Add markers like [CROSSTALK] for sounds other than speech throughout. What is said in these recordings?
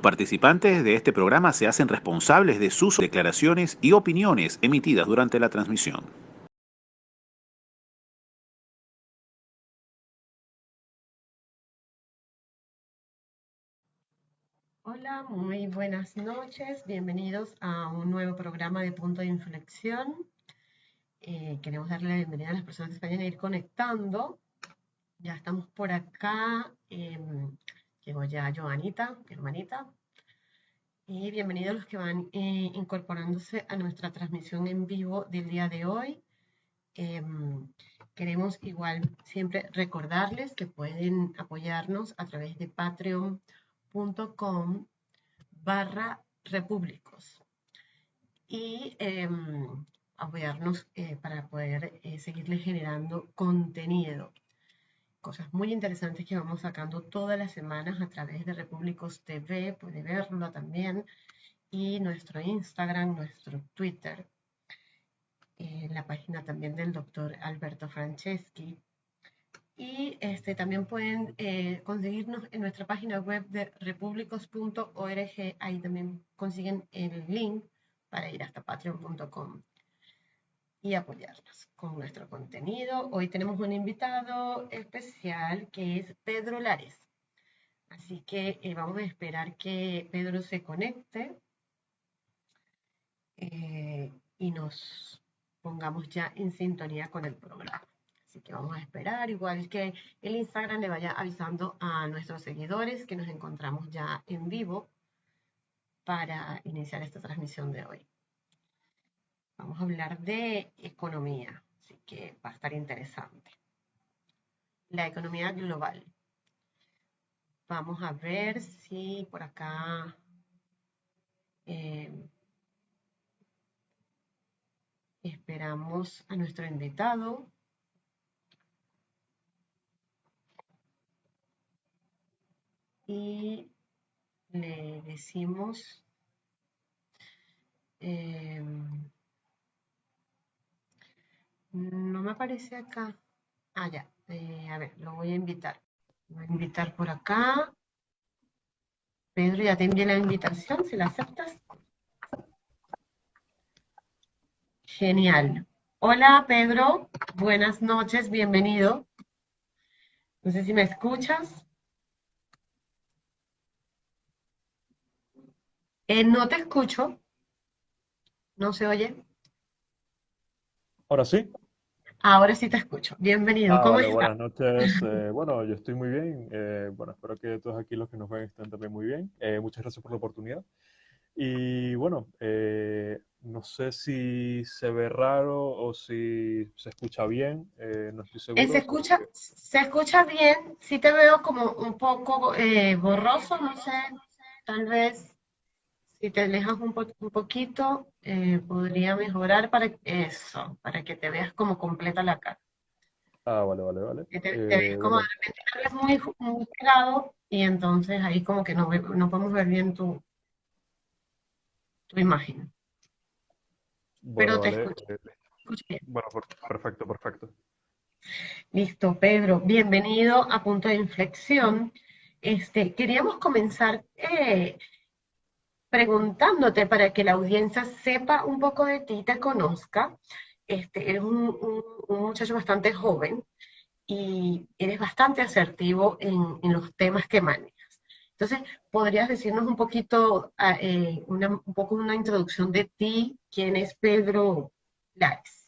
participantes de este programa se hacen responsables de sus declaraciones y opiniones emitidas durante la transmisión. Hola, muy buenas noches. Bienvenidos a un nuevo programa de Punto de Inflexión. Eh, queremos darle la bienvenida a las personas que vayan a ir conectando. Ya estamos por acá. Em, llegó ya Joanita, mi hermanita. Y bienvenidos los que van eh, incorporándose a nuestra transmisión en vivo del día de hoy. Em, queremos igual siempre recordarles que pueden apoyarnos a través de Patreon com barra repúblicos y em, apoyarnos eh, para poder eh, seguirles generando contenido. Cosas muy interesantes que vamos sacando todas las semanas a través de Repúblicos TV, puede verlo también, y nuestro Instagram, nuestro Twitter, eh, la página también del doctor Alberto Franceschi, y este, también pueden eh, conseguirnos en nuestra página web de republicos.org. Ahí también consiguen el link para ir hasta patreon.com y apoyarnos con nuestro contenido. Hoy tenemos un invitado especial que es Pedro Lares. Así que eh, vamos a esperar que Pedro se conecte eh, y nos pongamos ya en sintonía con el programa. Así que vamos a esperar, igual que el Instagram le vaya avisando a nuestros seguidores que nos encontramos ya en vivo para iniciar esta transmisión de hoy. Vamos a hablar de economía, así que va a estar interesante. La economía global. Vamos a ver si por acá eh, esperamos a nuestro invitado. y le decimos em, no me aparece acá. Ah ya. Eh, a ver lo voy a invitar. Voy a invitar por acá. Pedro ya te envié la invitación si la aceptas genial. Hola Pedro. Buenas noches bienvenido. No sé si me escuchas. Eh, no te escucho. ¿No se oye? Ahora sí. Ahora sí te escucho. Bienvenido. Ah, ¿Cómo estás? Buenas noches. Eh, bueno, yo estoy muy bien. Eh, bueno, espero que todos aquí los que nos ven estén también muy bien. muchas gracias por la oportunidad. Y bueno, no sé si se ve raro o si se escucha bien. no estoy seguro. se escucha, se escucha bien. Sí te veo como un poco borroso, no sé. Tal vez si te alejas un, poquito, eh, podría mejorar para eso, para que te veas como completa la cara. Ah, vale, vale, vale. te, ves eh, como de repente muy, muy pegado y entonces ahí como que no, no podemos ver bien tu, tu imagen. Pero te escucho. Eh, bueno, perfecto, perfecto. Listo, Pedro. Bienvenido a Punto de Inflexión. Este, queríamos comenzar preguntándote para que la audiencia sepa un poco de ti, te conozca. Este, eres un, muchacho bastante joven y eres bastante asertivo en, los temas que manejas. Entonces, ¿podrías decirnos un poquito, ah, eh, una, un poco una introducción de ti? ¿Quién es Pedro Lares?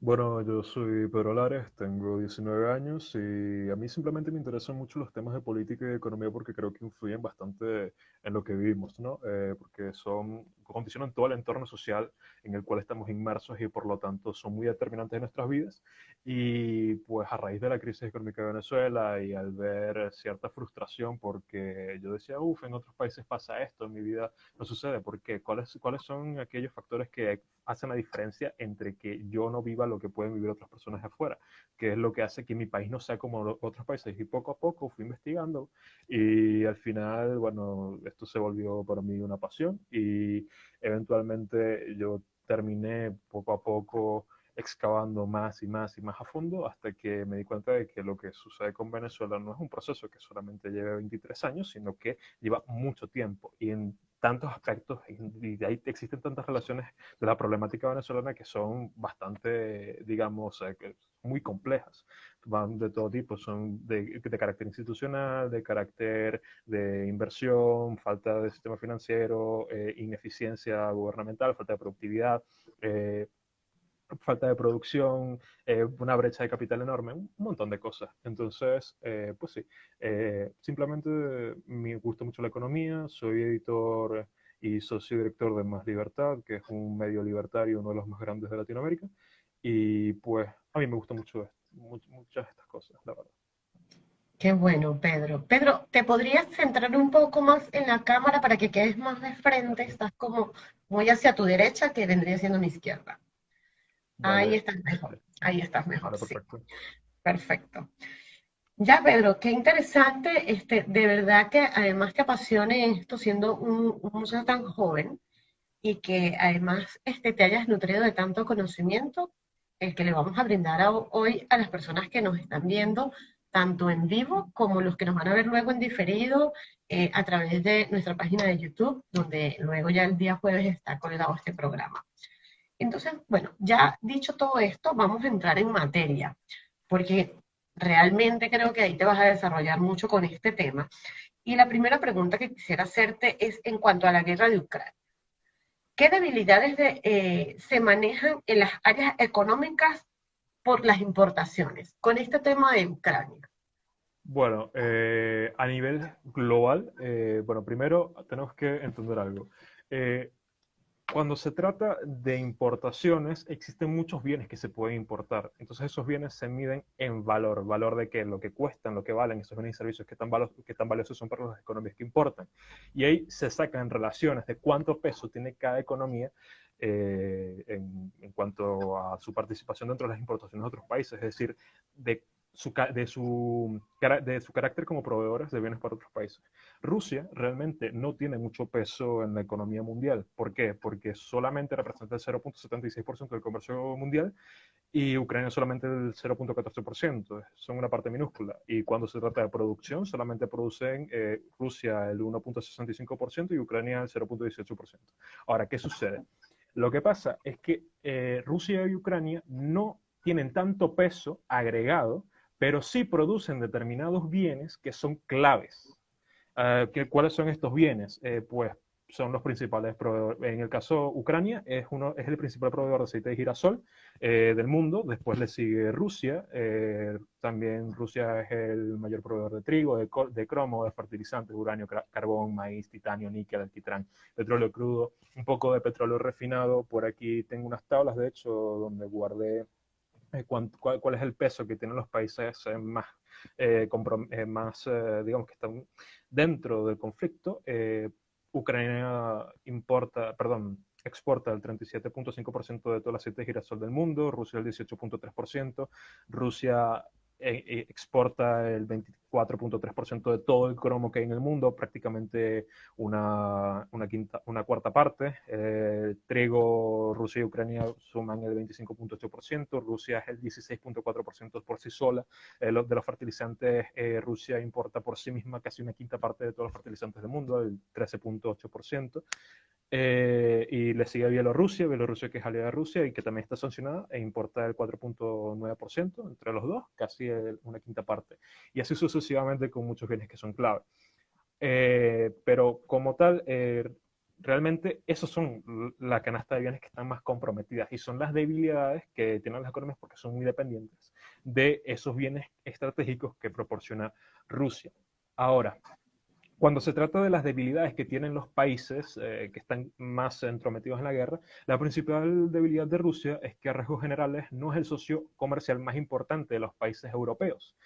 Bueno, yo soy Pedro Lares, tengo 19 años y a mí simplemente me interesan mucho los temas de política y economía porque creo que influyen bastante en lo que vivimos, ¿no? Eh, porque son, condicionan todo el entorno social en el cual estamos inmersos y por lo tanto son muy determinantes en nuestras vidas. Y pues a raíz de la crisis económica de Venezuela y al ver cierta frustración porque yo decía, uff, en otros países pasa esto, en mi vida no sucede, ¿por qué? ¿Cuáles, ¿Cuáles son aquellos factores que hacen la diferencia entre que yo no viva lo que pueden vivir otras personas afuera? ¿Qué es lo que hace que mi país no sea como otros países? Y poco a poco fui investigando y al final, bueno, esto se volvió para mí una pasión y eventualmente yo terminé poco a poco excavando más y más y más a fondo hasta que me di cuenta de que lo que sucede con Venezuela no es un proceso que solamente lleve 23 años, sino que lleva mucho tiempo. Y tantos aspectos y de ahí existen tantas relaciones de la problemática venezolana que son bastante, digamos, eh, muy complejas. Van de todo tipo, son de, carácter institucional, de carácter de inversión, falta de sistema financiero, eh, ineficiencia gubernamental, falta de productividad. Eh, falta de producción, eh, una brecha de capital enorme, un montón de cosas. Entonces, eh, pues sí, eh, simplemente me gusta mucho la economía, soy editor y socio director de Más Libertad, que es un medio libertario, uno de los más grandes de Latinoamérica, y pues a mí me gusta mucho muchas de estas cosas, la verdad. Qué bueno, Pedro. Pedro, ¿te podrías centrar un poco más en la cámara para que quedes más de frente? Estás como muy hacia tu derecha, que vendría siendo mi izquierda. Ahí estás mejor, ahí estás mejor. perfecto. perfecto. Ya, Pedro, qué interesante, este, de verdad que además te apasione esto siendo un, un muchacho tan joven y que además este, te hayas nutrido de tanto conocimiento, el que le vamos a brindar hoy a las personas que nos están viendo, tanto en vivo como los que nos van a ver luego en diferido eh, a través de nuestra página de YouTube, donde luego ya el día jueves está colgado este programa. Entonces, bueno, ya dicho todo esto, vamos a entrar en materia, porque realmente creo que ahí te vas a desarrollar mucho con este tema. Y la primera pregunta que quisiera hacerte es en cuanto a la guerra de Ucrania. ¿Qué debilidades eh, se manejan en las áreas económicas por las importaciones con este tema de Ucrania? Bueno, eh, a nivel global, eh, bueno, primero tenemos que entender algo cuando se trata de importaciones, existen muchos bienes que se pueden importar. Entonces esos bienes se miden en valor. ¿Valor de qué? Lo que cuestan, lo que valen esos bienes y servicios, que tan, que tan valiosos son para las economías que importan. Y ahí se sacan relaciones de cuánto peso tiene cada economía eh, en, en, cuanto a su participación dentro de las importaciones de otros países. Es decir, de de, su, de su carácter como proveedores de bienes para otros países. Rusia realmente no tiene mucho peso en la economía mundial. ¿Por qué? Porque solamente representa el 0.76% del comercio mundial y Ucrania solamente el 0.14%. Son una parte minúscula. Y cuando se trata de producción, solamente producen eh, Rusia el 1.65% y Ucrania el 0.18%. Ahora, ¿qué sucede? Lo que pasa es que eh, Rusia y Ucrania no tienen tanto peso agregado pero sí producen determinados bienes que son claves. Uh, ¿Cuáles son estos bienes? Eh, pues son los principales proveedores. En el caso Ucrania es, uno, es el principal proveedor de aceite de girasol eh, del mundo. Después le sigue Rusia. Eh, también Rusia es el mayor proveedor de trigo, de, de cromo, de fertilizantes, uranio, carbón, maíz, titanio, níquel, alquitrán, petróleo crudo, un poco de petróleo refinado. Por aquí tengo unas tablas, de hecho, donde guardé cuál, cuál, es el peso que tienen los países eh, más, eh, más digamos, que están dentro del conflicto. Ucrania importa, perdón, exporta el 37.5% de todo el aceite girasol del mundo, Rusia el 18.3%, Rusia eh, exporta el 24.3% de todo el cromo que hay en el mundo, prácticamente una, una, quinta, una cuarta parte. Eh, trigo, Rusia y Ucrania suman el 25.8%, Rusia es el 16.4% por sí sola. Eh, de los fertilizantes, Rusia importa por sí misma casi una quinta parte de todos los fertilizantes del mundo, el 13.8%. Eh, y le sigue Bielorrusia, Bielorrusia que es aliada de Rusia y que también está sancionada e importa el 4.9% entre los dos, casi una quinta parte. Y así sucesivamente con muchos bienes que son clave. Eh, pero como tal, eh, realmente esos son la canasta de bienes que están más comprometidas y son las debilidades que tienen las economías porque son muy dependientes de esos bienes estratégicos que proporciona Rusia. Ahora, cuando se trata de las debilidades que tienen los países eh, que están más entrometidos en la guerra, la principal debilidad de Rusia es que a rasgos generales no es el socio comercial más importante de los países europeos,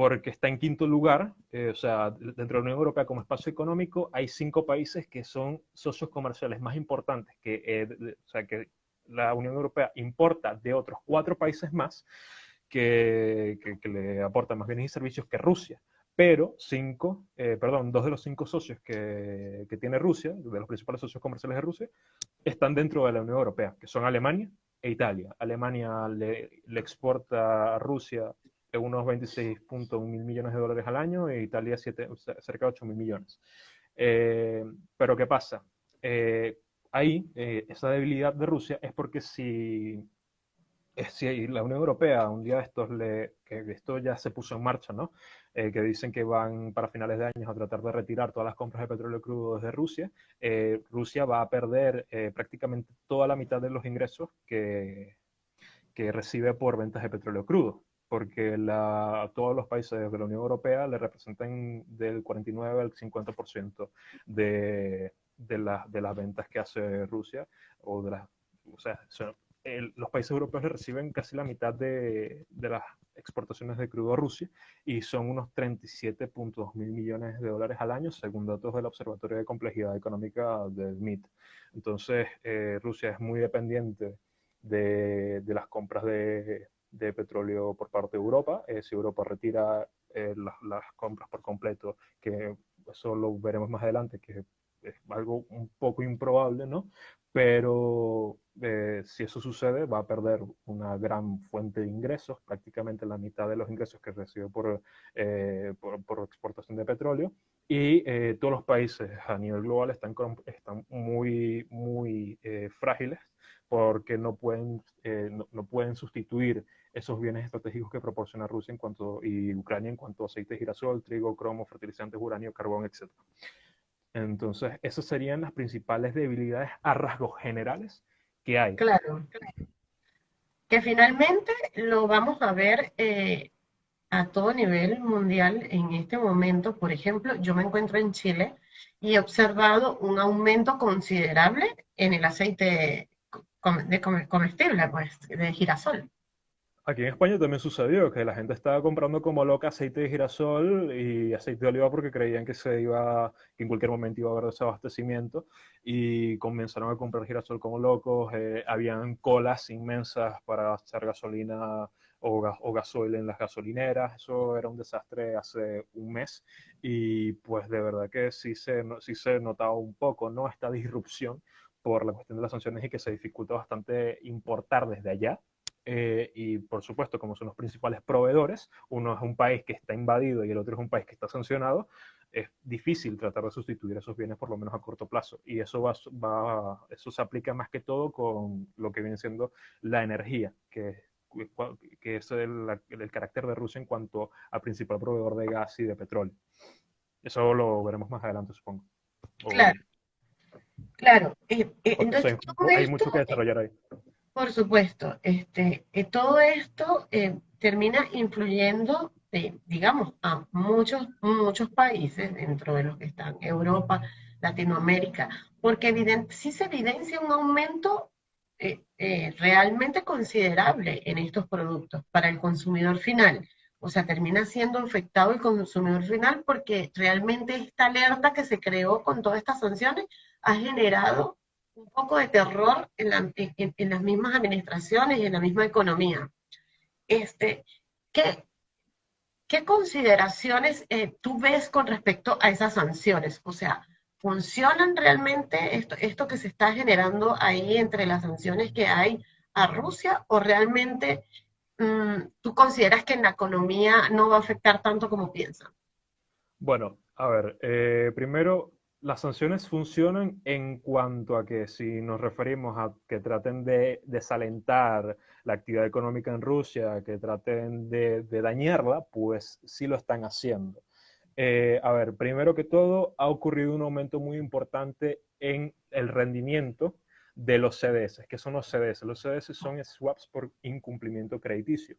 porque está en quinto lugar, eh, o sea, dentro de la Unión Europea como espacio económico hay cinco países que son socios comerciales más importantes, que, eh, o sea, que la Unión Europea importa de otros cuatro países más que, que le aportan más bienes y servicios que Rusia pero cinco, eh, perdón, dos de los cinco socios que, que, tiene Rusia, de los principales socios comerciales de Rusia, están dentro de la Unión Europea, que son Alemania, e Italia. Alemania le, le exporta a Rusia unos 26.1 mil millones de dólares al año e Italia cerca de 8 mil millones. Eh, pero ¿qué pasa? Eh, ahí, eh, esa debilidad de Rusia es porque si, si la Unión Europea un día estos, le, que esto ya se puso en marcha, ¿no? que dicen que van para finales de año a tratar de retirar todas las compras de petróleo crudo desde Rusia, Rusia va a perder prácticamente toda la mitad de los ingresos que, que recibe por ventas de petróleo crudo porque la, todos los países de la Unión Europea le representan del 49 al 50% de, de, de las ventas que hace Rusia, o de las, o sea, los países europeos le reciben casi la mitad de, de, las exportaciones de crudo a Rusia y son unos 37.2 mil millones de dólares al año, según datos del Observatorio de Complejidad Económica del MIT. Entonces, eh, Rusia es muy dependiente de, de las compras de, de petróleo por parte de Europa. Eh, si Europa retira eh, las, compras por completo, que eso lo veremos más adelante, que es algo un poco improbable, ¿no? Pero eh, si eso sucede, va a perder una gran fuente de ingresos, prácticamente la mitad de los ingresos que recibe por, por, exportación de petróleo. Y todos los países a nivel global están, están muy, muy frágiles porque no pueden, no, no, pueden sustituir esos bienes estratégicos que proporciona Rusia en cuanto, y Ucrania en cuanto a aceite de girasol, trigo, cromo, fertilizantes, uranio, carbón, etc. Entonces, esas serían las principales debilidades a rasgos generales que hay. Claro, que finalmente lo vamos a ver eh, a todo nivel mundial en este momento. Por ejemplo, yo me encuentro en Chile y he observado un aumento considerable en el aceite de comestible, pues, de girasol. Aquí en España también sucedió que la gente estaba comprando como loca aceite de girasol y aceite de oliva porque creían que se iba, que en cualquier momento iba a haber desabastecimiento y comenzaron a comprar girasol como locos. Eh, habían colas inmensas para echar gasolina o, o gasoil en las gasolineras. Eso era un desastre hace un mes y pues de verdad que sí se, sí se notaba un poco, ¿no? Esta disrupción por la cuestión de las sanciones y que se dificulta bastante importar desde allá eh, y por supuesto, como son los principales proveedores, uno es un país que está invadido y el otro es un país que está sancionado, es difícil tratar de sustituir esos bienes por lo menos a corto plazo. Y eso, va, va, eso se aplica más que todo con lo que viene siendo la energía, que, que es el, el carácter de Rusia en cuanto al principal proveedor de gas y de petróleo. Eso lo veremos más adelante, supongo. claro. Claro. Eh, eh, entonces, hay mucho que desarrollar ahí. Por supuesto, este, eh, todo esto eh, termina influyendo, eh, digamos, a muchos, muchos países dentro de los que están Europa, Latinoamérica, porque sí se evidencia un aumento realmente considerable en estos productos para el consumidor final. O sea, termina siendo afectado el consumidor final porque realmente esta alerta que se creó con todas estas sanciones ha generado un poco de terror en, las mismas administraciones y en la misma economía. Este, ¿qué, qué consideraciones eh, tú ves con respecto a esas sanciones? O sea, ¿funcionan realmente esto, esto que se está generando ahí entre las sanciones que hay a Rusia o realmente mm, tú consideras que en la economía no va a afectar tanto como piensan? Bueno, a ver, eh, primero las sanciones funcionan en cuanto a que si nos referimos a que traten de desalentar la actividad económica en Rusia, que traten de, dañarla, pues sí lo están haciendo. Eh, a ver, primero que todo, ha ocurrido un aumento muy importante en el rendimiento de los CDS. ¿Qué son los CDS? Los CDS son swaps por incumplimiento crediticio.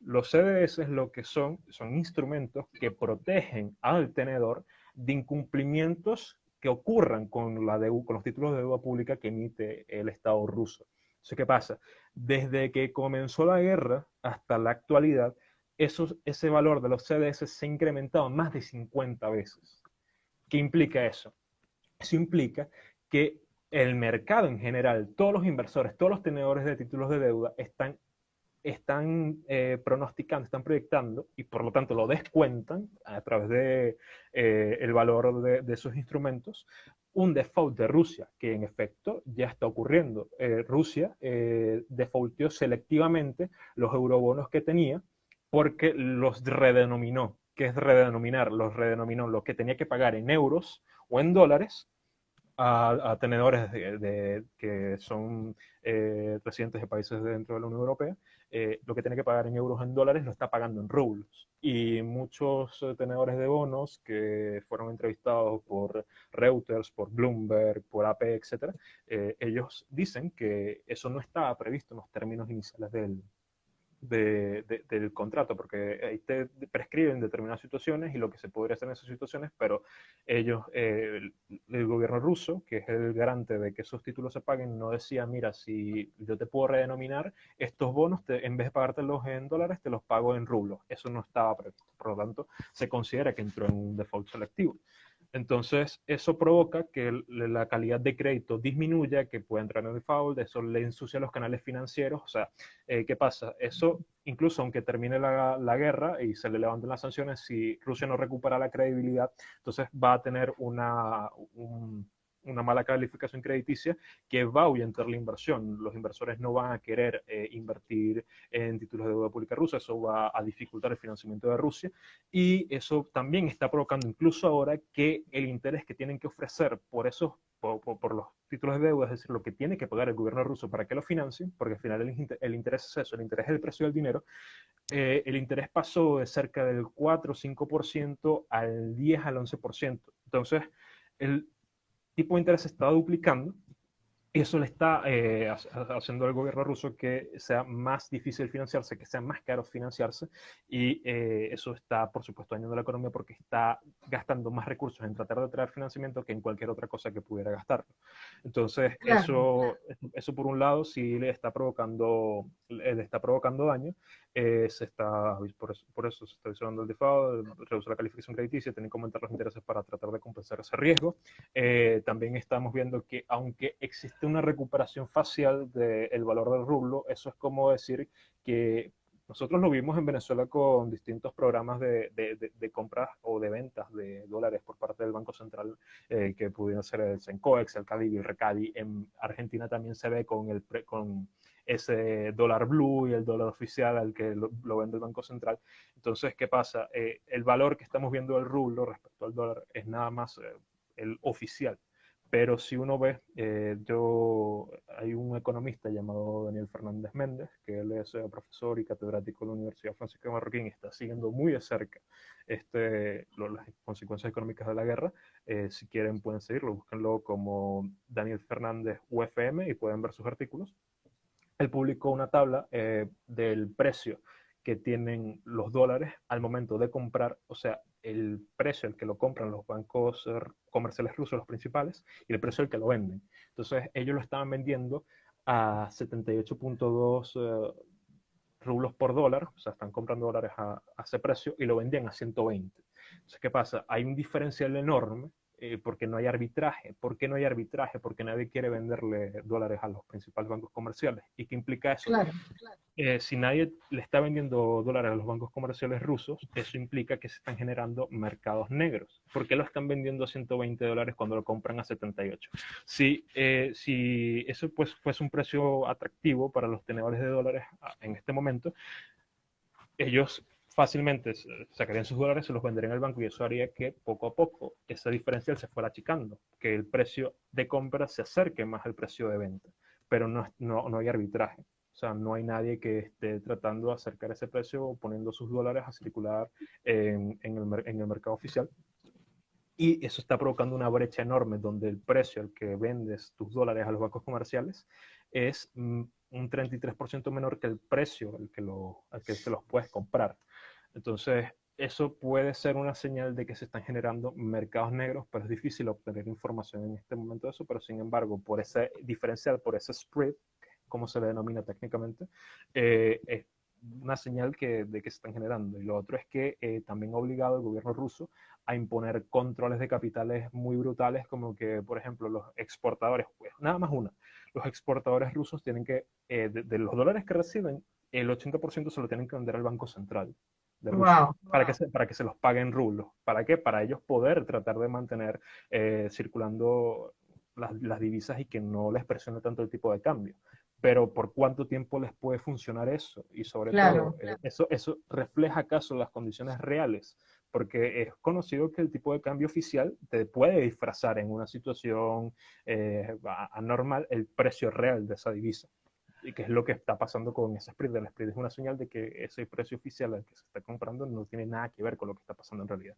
Los CDS lo que son, son instrumentos que protegen al tenedor de incumplimientos que ocurran con, la con los títulos de deuda pública que emite el Estado ruso. ¿qué pasa? Desde que comenzó la guerra hasta la actualidad, ese valor de los CDS se ha incrementado más de 50 veces. ¿Qué implica eso? Eso implica que el mercado en general, todos los inversores, todos los tenedores de títulos de deuda están están eh, pronosticando, están proyectando y por lo tanto lo descuentan a través de eh, valor de, de, esos instrumentos, un default de Rusia, que en efecto ya está ocurriendo. Eh, Rusia defaultió selectivamente los eurobonos que tenía porque los redenominó. ¿Qué es redenominar? Los redenominó lo que tenía que pagar en euros o en dólares a, tenedores de, que son eh, residentes de países dentro de la Unión Europea, eh, lo que tiene que pagar en euros en dólares lo está pagando en rublos. Y muchos eh, tenedores de bonos que fueron entrevistados por Reuters, por Bloomberg, por AP, etc., ellos dicen que eso no estaba previsto en los términos iniciales del, del contrato, porque ahí te prescriben determinadas situaciones y lo que se podría hacer en esas situaciones, pero ellos, eh, el, gobierno ruso, que es el garante de que esos títulos se paguen, no decía, mira, si yo te puedo redenominar estos bonos, en vez de pagártelos en dólares, te los pago en rublos. Eso no estaba previsto. Por lo tanto, se considera que entró en un default selectivo. Entonces, eso provoca que la calidad de crédito disminuya, que pueda entrar en default, eso le ensucia los canales financieros. O sea, eh, ¿qué pasa? Eso, incluso aunque termine la, la, guerra y se le levanten las sanciones, si Rusia no recupera la credibilidad, entonces va a tener una, un, una mala calificación crediticia que va a ahuyentar la inversión. Los inversores no van a querer eh, invertir en títulos de deuda pública rusa, eso va a dificultar el financiamiento de Rusia y eso también está provocando incluso ahora que el interés que tienen que ofrecer por esos por, los títulos de deuda, es decir, lo que tiene que pagar el gobierno ruso para que lo financien, porque al final el, interés es eso, el interés es el precio del dinero, eh, el interés pasó de cerca del 4 o 5% al 10 al 11%. Entonces, el, tipo de interés se está duplicando eso le está eh, haciendo al gobierno ruso que sea más difícil financiarse, que sea más caro financiarse, y eh, eso está, por supuesto, dañando la economía porque está gastando más recursos en tratar de traer financiamiento que en cualquier otra cosa que pudiera gastarlo. Entonces, eso, eso por un lado sí le está provocando, le está provocando daño, eh, se está, por eso, por eso se está visionando el default, reduce la calificación crediticia, tienen que aumentar los intereses para tratar de compensar ese riesgo. también estamos viendo que aunque existe una recuperación facial del valor del rublo, eso es como decir que nosotros lo vimos en Venezuela con distintos programas de, de, compras o de ventas de dólares por parte del Banco Central, eh, que pudieron ser el Sencoex, el CADI y el RECADI. En Argentina también se ve con, el, con ese dólar blue y el dólar oficial al que lo, vende el Banco Central. Entonces, ¿qué pasa? Eh, el valor que estamos viendo del rublo respecto al dólar es nada más eh, el oficial. Pero si uno ve, eh, yo, hay un economista llamado Daniel Fernández Méndez, que él es eh, profesor y catedrático de la Universidad Francisco de Marroquín y está siguiendo muy de cerca este, las consecuencias económicas de la guerra. Eh, si quieren pueden seguirlo, búsquenlo como Daniel Fernández UFM y pueden ver sus artículos. Él publicó una tabla del precio que tienen los dólares al momento de comprar, o sea, el precio al que lo compran los bancos eh, comerciales rusos, los principales, y el precio al que lo venden. Entonces, ellos lo estaban vendiendo a 78.2 eh, rublos por dólar, o sea, están comprando dólares a, a, ese precio y lo vendían a 120. Entonces, ¿qué pasa? Hay un diferencial enorme eh, porque no hay arbitraje. ¿Por qué no hay arbitraje? Porque nadie quiere venderle dólares a los principales bancos comerciales. ¿Y qué implica eso? Claro, claro. Eh, si nadie le está vendiendo dólares a los bancos comerciales rusos, eso implica que se están generando mercados negros. ¿Por qué lo están vendiendo a 120 dólares cuando lo compran a 78? Si, eh, si eso pues, fuese un precio atractivo para los tenedores de dólares ah, en este momento, ellos fácilmente sacarían sus dólares, se los venderían al banco y eso haría que poco a poco ese diferencial se fuera achicando, que el precio de compra se acerque más al precio de venta, pero no, no, no hay arbitraje. O sea, no hay nadie que esté tratando de acercar ese precio poniendo sus dólares a circular en, en, el, en el mercado oficial. Y eso está provocando una brecha enorme donde el precio al que vendes tus dólares a los bancos comerciales es mm, un 33% menor que el precio al que, lo, al que se los puedes comprar. Entonces, eso puede ser una señal de que se están generando mercados negros, pero es difícil obtener información en este momento de eso, pero sin embargo, por ese diferencial, por ese spread, como se le denomina técnicamente, eh, es una señal que, de que se están generando. Y lo otro es que eh, también ha obligado al gobierno ruso a imponer controles de capitales muy brutales, como que, por ejemplo, los exportadores, pues nada más una, los exportadores rusos tienen que, eh, de, los dólares que reciben, el 80% se lo tienen que vender al Banco Central de Wow. para, que se, para que se los paguen rublos. ¿Para qué? Para ellos poder tratar de mantener eh, circulando las, las divisas y que no les presione tanto el tipo de cambio pero ¿por cuánto tiempo les puede funcionar eso? Y sobre Claro. todo, eh, eso, eso refleja acaso las condiciones reales, porque es conocido que el tipo de cambio oficial te puede disfrazar en una situación eh, anormal el precio real de esa divisa. Y que es lo que está pasando con ese spread. El spread es una señal de que ese precio oficial al que se está comprando no tiene nada que ver con lo que está pasando en realidad.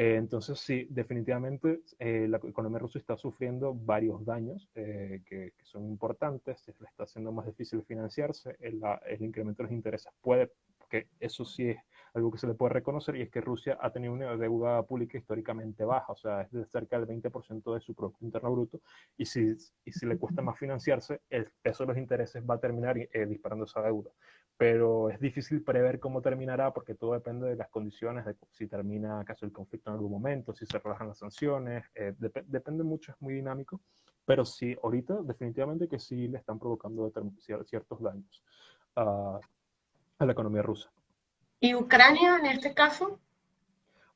Eh, entonces, sí, definitivamente eh, la economía rusa está sufriendo varios daños eh, que, que son importantes, se le está haciendo más difícil financiarse, el, el incremento de los intereses puede, que eso sí es algo que se le puede reconocer, y es que Rusia ha tenido una deuda pública históricamente baja, o sea, es de cerca del 20% de su Producto Interno Bruto, y si, y si le cuesta más financiarse, el peso de los intereses va a terminar eh, disparando esa deuda. Pero es difícil prever cómo terminará porque todo depende de las condiciones, de si termina acaso el conflicto en algún momento, si se relajan las sanciones, eh, dep- depende mucho, es muy dinámico, pero sí, ahorita definitivamente que sí le están provocando ciertos daños. A, a la economía rusa. ¿Y Ucrania en este caso?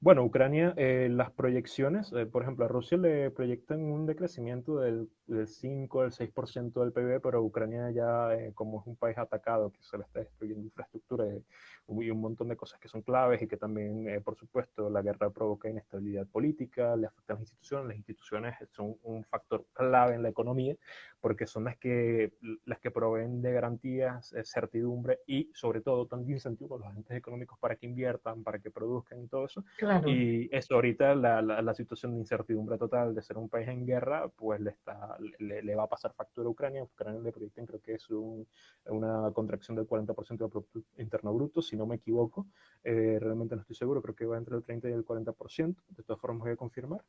Bueno, Ucrania, eh, las proyecciones, eh, por ejemplo, a Rusia le proyectan un decrecimiento del, del 5, del 6% del PIB, pero Ucrania ya, eh, como es un país atacado, que se le está destruyendo infraestructura eh, y un montón de cosas que son claves y que también, eh, por supuesto, la guerra provoca inestabilidad política, le afecta las instituciones, las instituciones son un factor clave en la economía porque son las que, las que proveen de garantías, certidumbre y sobre todo también incentivos a los agentes económicos para que inviertan, para que produzcan y todo eso. Claro. Y eso ahorita, la, la, la situación de incertidumbre total de ser un país en guerra, pues le, está, le, le va a pasar factura a Ucrania. Ucrania le proyectan creo que es un, una contracción del 40% del Producto Interno Bruto, si no me equivoco. Eh, realmente no estoy seguro, creo que va entre el 30 y el 40%. De todas formas voy a confirmar.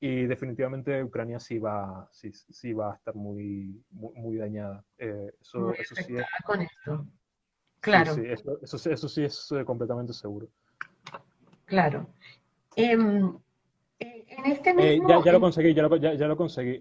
Y definitivamente Ucrania sí va, sí, sí va a estar muy, muy, muy dañada. Eh, eso, Muy eso sí es, con esto. Claro, sí, sí, eso, eso, eso sí es eh, completamente seguro. claro. Em, eh, en este Eh, mismo... ya, ya lo conseguí, ya lo, ya, ya lo conseguí.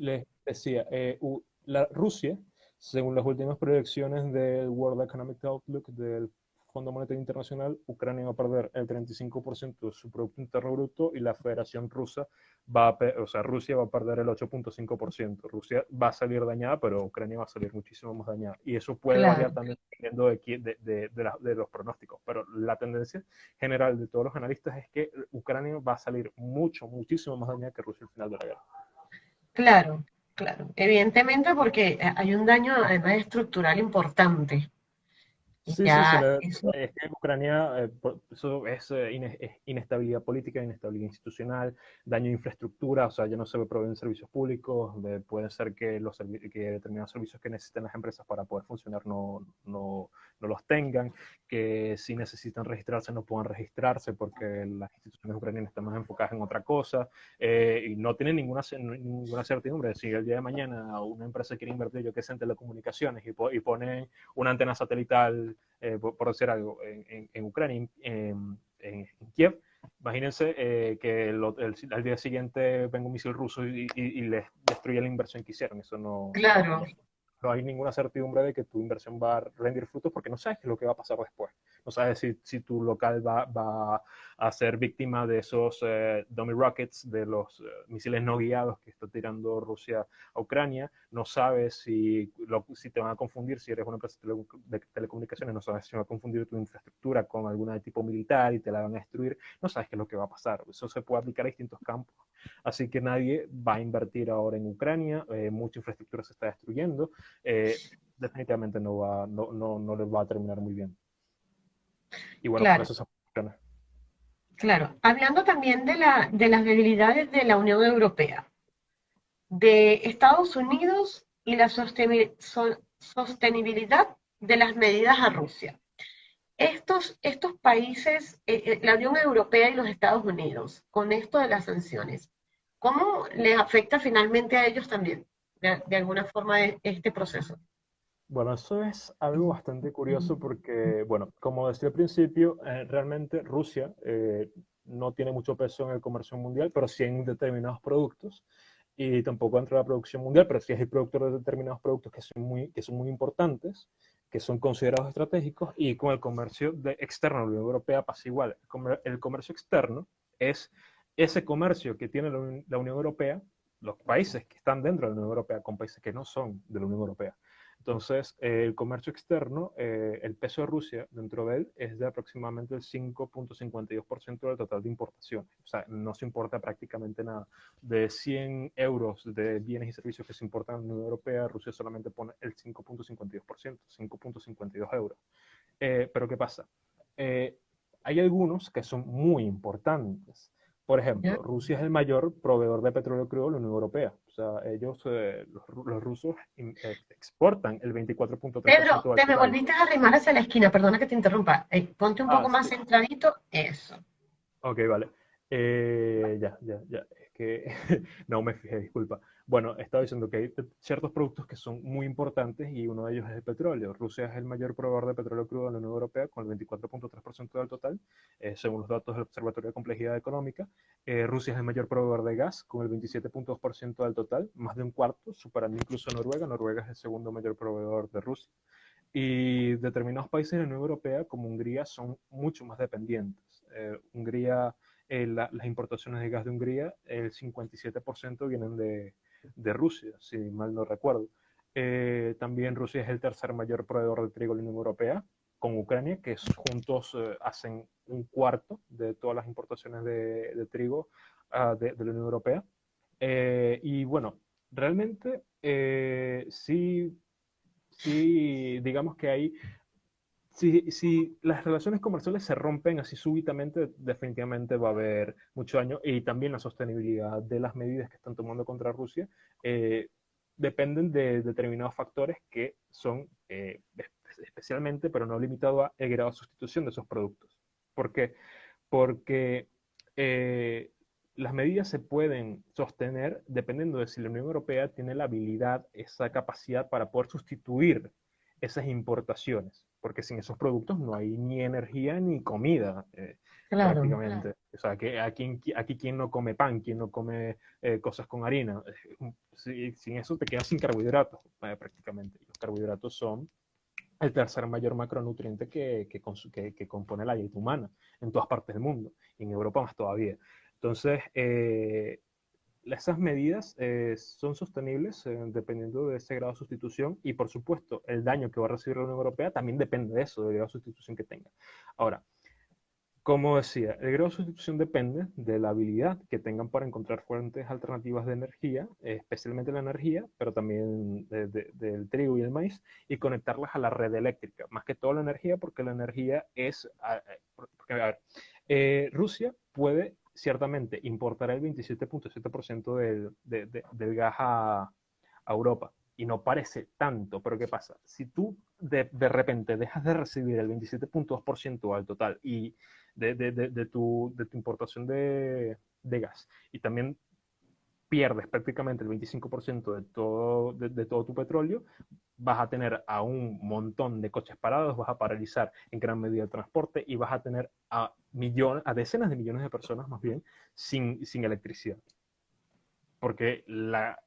Les decía, eh, la Rusia, según las últimas proyecciones del World Economic Outlook del Fondo Monetario Internacional, Ucrania va a perder el 35% de su Producto Interno Bruto y la Federación Rusa va a, o sea, Rusia va a perder el 8.5%. Rusia va a salir dañada, pero Ucrania va a salir muchísimo más dañada. Y eso puede Claro. variar también dependiendo de, de, de- de la- de los pronósticos. Pero la tendencia general de todos los analistas es que Ucrania va a salir mucho, muchísimo más dañada que Rusia al final de la guerra. Claro, claro. Evidentemente porque hay un daño además estructural importante. Sí, sí, se le- es que en Ucrania eh, por- eso es, eh, es inestabilidad política, inestabilidad institucional, daño de infraestructura, o sea, ya no se proveen servicios públicos, de- puede ser que, los servi- que determinados servicios que necesitan las empresas para poder funcionar no, no, no los tengan, que si necesitan registrarse no puedan registrarse porque las instituciones ucranianas están más enfocadas en otra cosa eh, y no tienen ninguna, ninguna certidumbre. Si el día de mañana una empresa quiere invertir, yo que sé, en telecomunicaciones y, po- y pone una antena satelital, eh, por, por decir algo, en, Ucrania, en, Kiev, imagínense eh, que el- al día siguiente venga un misil ruso y, les destruye la inversión que hicieron. Eso no, claro, hay ninguna certidumbre de que tu inversión va a rendir frutos porque no sabes lo que va a pasar después. No sabes si, si tu local va, va a ser víctima de esos eh, dummy rockets, de los eh, misiles no guiados que está tirando Rusia a Ucrania. No sabes si, si te van a confundir, si eres una empresa de telecomunicaciones, no sabes si van a confundir tu infraestructura con alguna de tipo militar y te la van a destruir. No sabes qué es lo que va a pasar. Eso se puede aplicar a distintos campos. Así que nadie va a invertir ahora en Ucrania. eh, mucha infraestructura se está destruyendo eh, definitivamente no, va, no, no, no les va a terminar muy bien. Y bueno, Claro. por eso se funciona. claro. Hablando también de la, de las debilidades de la Unión Europea, de Estados Unidos y la sosteni- so- sostenibilidad de las medidas a Rusia. Estos, estos países, eh, eh, la Unión Europea y los Estados Unidos, con esto de las sanciones, ¿cómo les afecta finalmente a ellos también, de, de alguna forma, e- este proceso? Bueno, eso es algo bastante curioso porque, bueno, como decía al principio, eh, realmente Rusia eh, no tiene mucho peso en el comercio mundial, pero sí en determinados productos y tampoco dentro de la producción mundial, pero sí es el productor de determinados productos que son muy, que son muy importantes, que son considerados estratégicos, y con el comercio de, externo de la Unión Europea pasa igual. El comercio externo es ese comercio que tiene la Unión Europea, los países que están dentro de la Unión Europea, con países que no son de la Unión Europea. Entonces, eh, el comercio externo, eh, el peso de Rusia dentro de él es de aproximadamente el 5.52% del total de importaciones. O sea, no se importa prácticamente nada. De 100 euros de bienes y servicios que se importan en la Unión Europea, Rusia solamente pone el 5.52%, 5.52 euros. Eh, pero ¿qué pasa? hay algunos que son muy importantes. Por ejemplo, Rusia es el mayor proveedor de petróleo crudo de la Unión Europea. O sea, ellos, eh, los, rusos, eh, exportan el 24.3%. Pedro, te me volviste a arrimar hacia la esquina, perdona que te interrumpa. Eh, ponte un poco ah, más centradito, eso. Ok, vale. ya, ya, ya. Que [LAUGHS] no me fijé, disculpa. Bueno, estaba diciendo que hay ciertos productos que son muy importantes y uno de ellos es el petróleo. Rusia es el mayor proveedor de petróleo crudo en la Unión Europea con el 24.3% del total, eh, según los datos del Observatorio de Complejidad Económica. Eh, Rusia es el mayor proveedor de gas con el 27.2% del total, más de un cuarto, superando incluso Noruega. Noruega es el segundo mayor proveedor de Rusia. Y determinados países de la Unión Europea, como Hungría, son mucho más dependientes. Eh, Hungría, las importaciones de gas de Hungría, el 57% vienen de, de Rusia, si mal no recuerdo. Eh, también Rusia es el tercer mayor proveedor de trigo en la Unión Europea, con Ucrania, que juntos eh, hacen un cuarto de todas las importaciones de, trigo ah, de, la Unión Europea. Eh, y bueno, realmente sí, sí, digamos que hay si, las relaciones comerciales se rompen así súbitamente, definitivamente va a haber mucho daño y también la sostenibilidad de las medidas que están tomando contra Rusia eh, dependen de determinados factores que son eh, especialmente, pero no limitado a el grado de sustitución de esos productos. ¿Por qué? Porque eh, las medidas se pueden sostener dependiendo de si la Unión Europea tiene la habilidad, esa capacidad para poder sustituir esas importaciones porque sin esos productos no hay ni energía ni comida, eh, prácticamente. O sea, que aquí, aquí quien no come pan, quien no come eh, cosas con harina, sin eso te quedas sin carbohidratos, eh, prácticamente. Los carbohidratos son el tercer mayor macronutriente que, que, que, compone la dieta humana en todas partes del mundo, y en Europa más todavía. Entonces, esas medidas eh, son sostenibles eh, dependiendo de ese grado de sustitución y por supuesto el daño que va a recibir la Unión Europea también depende de eso, del grado de sustitución que tenga. Ahora, como decía, el grado de sustitución depende de la habilidad que tengan para encontrar fuentes alternativas de energía, especialmente la energía, pero también del trigo y el maíz, y conectarlas a la red eléctrica. Más que todo la energía, porque la energía es... a ver, eh, Rusia puede ciertamente importará el 27.7% del, del gas a, Europa. Y no parece tanto, pero ¿qué pasa? Si tú de, repente dejas de recibir el 27.2% al total y de, tu, de tu importación de, gas y también pierdes prácticamente el 25% de todo, de, todo tu petróleo, vas a tener a un montón de coches parados, vas a paralizar en gran medida el transporte y vas a tener a millones, a decenas de millones de personas más bien, sin, sin electricidad. Porque, la,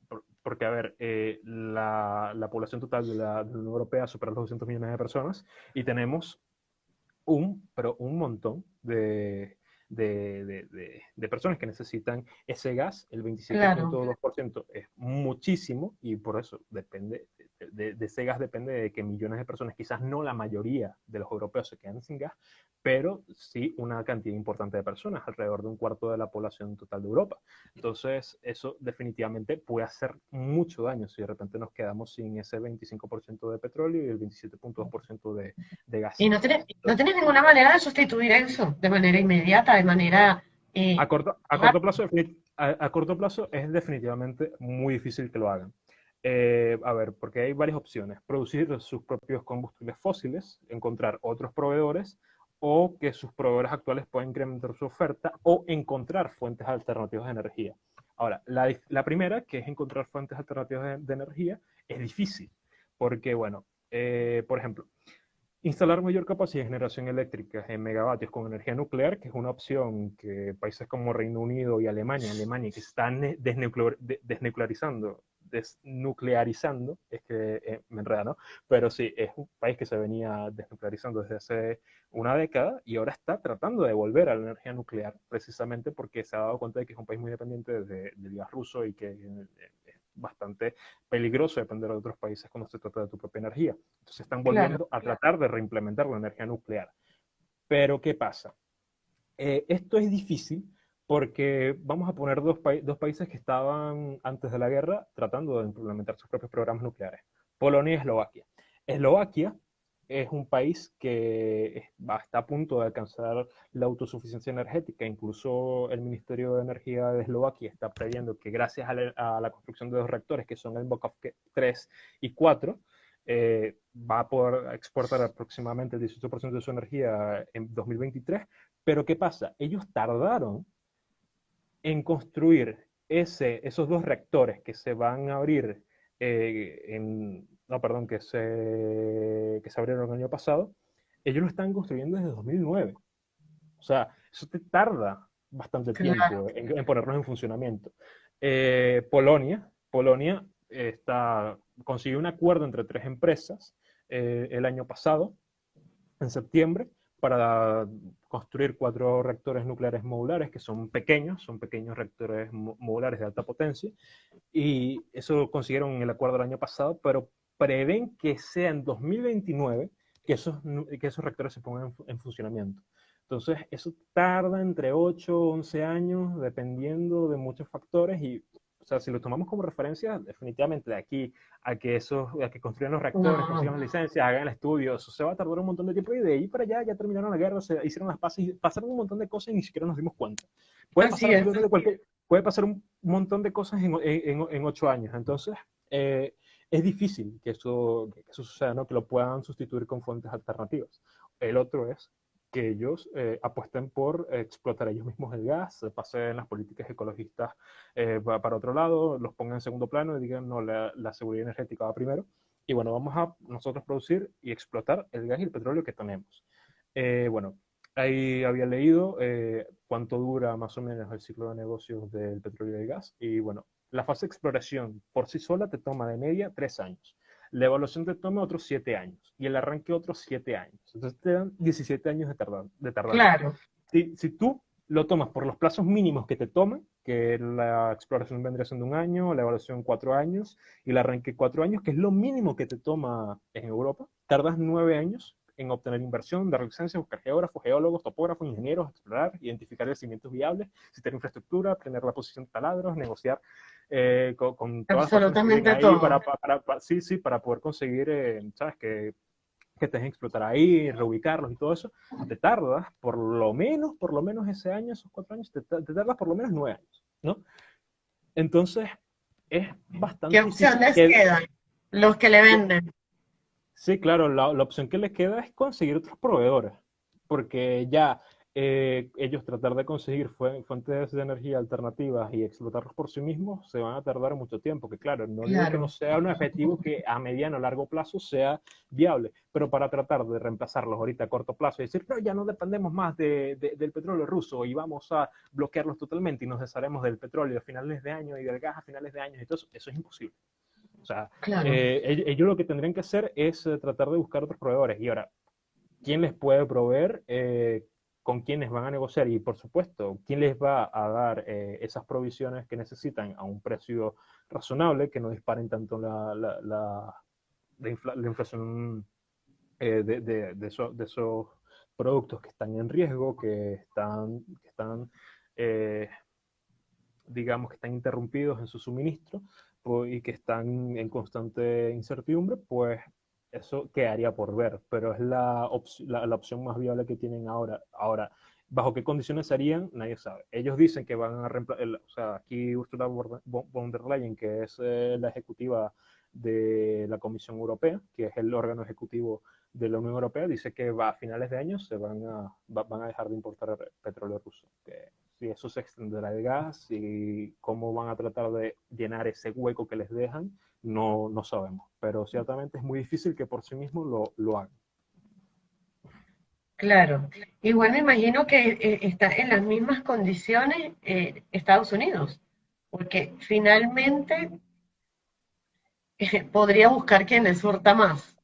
porque a ver, eh, la, la, población total de la, de la Unión Europea supera los 200 millones de personas y tenemos un, pero un montón de, de, de, personas que necesitan ese gas, el 27.2% es muchísimo y por eso depende, de, ese gas depende de que millones de personas, quizás no la mayoría de los europeos se quedan sin gas, pero sí una cantidad importante de personas, alrededor de un cuarto de la población total de Europa. Entonces, eso definitivamente puede hacer mucho daño si de repente nos quedamos sin ese 25% de petróleo y el 27.2% de, de gas. Y no tienes, no tienes ninguna manera de sustituir eso de manera inmediata de manera... Eh, a, corto, a, corto plazo, a, corto plazo es definitivamente muy difícil que lo hagan. Eh, a ver, porque hay varias opciones. Producir sus propios combustibles fósiles, encontrar otros proveedores o que sus proveedores actuales puedan incrementar su oferta o encontrar fuentes alternativas de energía. Ahora, la, primera, que es encontrar fuentes alternativas de, energía, es difícil, porque, bueno, eh, por ejemplo, Instalar mayor capacidad de generación eléctrica en megavatios con energía nuclear, que es una opción que países como Reino Unido y Alemania, Alemania que están desnuclearizando desnuclearizando, es que eh, me enreda, ¿no? Pero sí, es un país que se venía desnuclearizando desde hace una década y ahora está tratando de volver a la energía nuclear, precisamente porque se ha dado cuenta de que es un país muy dependiente de, del gas ruso y que eh, es bastante peligroso depender de otros países cuando se trata de tu propia energía. Entonces están volviendo a tratar de reimplementar la energía nuclear. Pero ¿qué pasa? Eh, esto es difícil porque vamos a poner dos, países que estaban antes de la guerra tratando de implementar sus propios programas nucleares, Polonia y Eslovaquia. Eslovaquia es un país que está a punto de alcanzar la autosuficiencia energética. Incluso el Ministerio de Energía de Eslovaquia está previendo que gracias a la, construcción de dos reactores, que son el Bokov 3 y 4, eh, va a poder exportar aproximadamente el 18% de su energía en 2023. Pero ¿qué pasa? Ellos tardaron en construir ese, esos dos reactores que se van a abrir eh, en, no, perdón, que se, que se abrieron el año pasado, ellos lo están construyendo desde 2009. O sea, eso te tarda bastante tiempo en, ponerlos en funcionamiento. Eh, Polonia, Polonia está, consiguió un acuerdo entre tres empresas eh, el año pasado, en septiembre, para construir cuatro reactores nucleares modulares que son pequeños, son pequeños reactores modulares de alta potencia, y eso consiguieron en el acuerdo del año pasado, pero prevén que sea en 2029 que esos, que esos reactores se pongan en, funcionamiento. Entonces, eso tarda entre 8 o 11 años, dependiendo de muchos factores, y sea, si lo tomamos como referencia, definitivamente de aquí a que eso, a que construyan los reactores, consigan las licencias, hagan el estudio, eso se va a tardar un montón de tiempo y de ahí para allá ya terminaron la guerra, se hicieron las paces, pasaron un montón de cosas y ni siquiera nos dimos cuenta. Puede pasar, puede pasar un montón de cosas en, en, en ocho años. Entonces, eh, es difícil que eso, que eso suceda, ¿no? que lo puedan sustituir con fuentes alternativas. El otro es que ellos eh, apuesten por explotar ellos mismos el gas, pasen las políticas ecologistas eh, para otro lado, los pongan en segundo plano y digan, no, la, seguridad energética va primero. Y bueno, vamos a nosotros producir y explotar el gas y el petróleo que tenemos. Eh, bueno, ahí había leído cuánto dura más o menos el ciclo de negocios del petróleo y el gas. Y bueno, la fase de exploración por sí sola te toma de media tres años. La evaluación te toma otros siete años y el arranque otros siete años. Entonces te dan 17 años de tardanza. De Claro. Si, si, tú lo tomas por los plazos mínimos que te toman, que la exploración vendría siendo un año, la evaluación cuatro años y el arranque cuatro años, que es lo mínimo que te toma en Europa, tardas nueve años en obtener inversión, dar licencias, buscar geógrafos, geólogos, topógrafos, ingenieros, explorar, identificar yacimientos viables, si tiene infraestructura, tener la posición de taladros, negociar eh, con, todas Absolutamente todo. Para, para, sí, sí, para poder conseguir, eh, ¿sabes? Que, que te dejen explotar ahí, reubicarlos y todo eso, te tardas por lo menos, por lo menos ese año, esos cuatro años, te, tardas por lo menos nueve años, ¿no? Entonces, es bastante ¿Qué opciones quedan? Los que le venden. Sí, claro, la, la opción que les queda es conseguir otros proveedores, porque ya eh, ellos tratar de conseguir fuentes de energía alternativas y explotarlos por sí mismos, se van a tardar mucho tiempo, que claro, no digo que no sea un objetivo que a mediano o largo plazo sea viable, pero para tratar de reemplazarlos ahorita a corto plazo y decir, no, ya no dependemos más de, del petróleo ruso y vamos a bloquearlos totalmente y nos desharemos del petróleo a finales de año y del gas a finales de año y todo eso, es imposible. O sea, eh, ellos, lo que tendrían que hacer es eh, tratar de buscar otros proveedores. Y ahora, ¿quién les puede proveer? Con quiénes van a negociar y, por supuesto, quién les va a dar eh, esas provisiones que necesitan a un precio razonable, que no disparen tanto la, la, la, inflación eh, de, de, de, esos productos que están en riesgo, que están, que están eh, digamos, que están interrumpidos en su suministro pues, y que están en constante incertidumbre, pues eso quedaría por ver, pero es la, la, opción más viable que tienen ahora. Ahora, ¿bajo qué condiciones serían? Nadie sabe. Ellos dicen que van a reemplazar, o sea, aquí Ursula von der Leyen, que es eh, la ejecutiva de la Comisión Europea, que es el órgano ejecutivo de la Unión Europea, dice que va, a finales de año se van a, van a dejar de importar petróleo ruso. Que si eso se extenderá el gas y cómo van a tratar de llenar ese hueco que les dejan, no, no sabemos, pero ciertamente es muy difícil que por sí mismo lo, lo hagan. Claro, igual me imagino que eh, está en las mismas condiciones eh, Estados Unidos, porque finalmente podría buscar quien le surta más.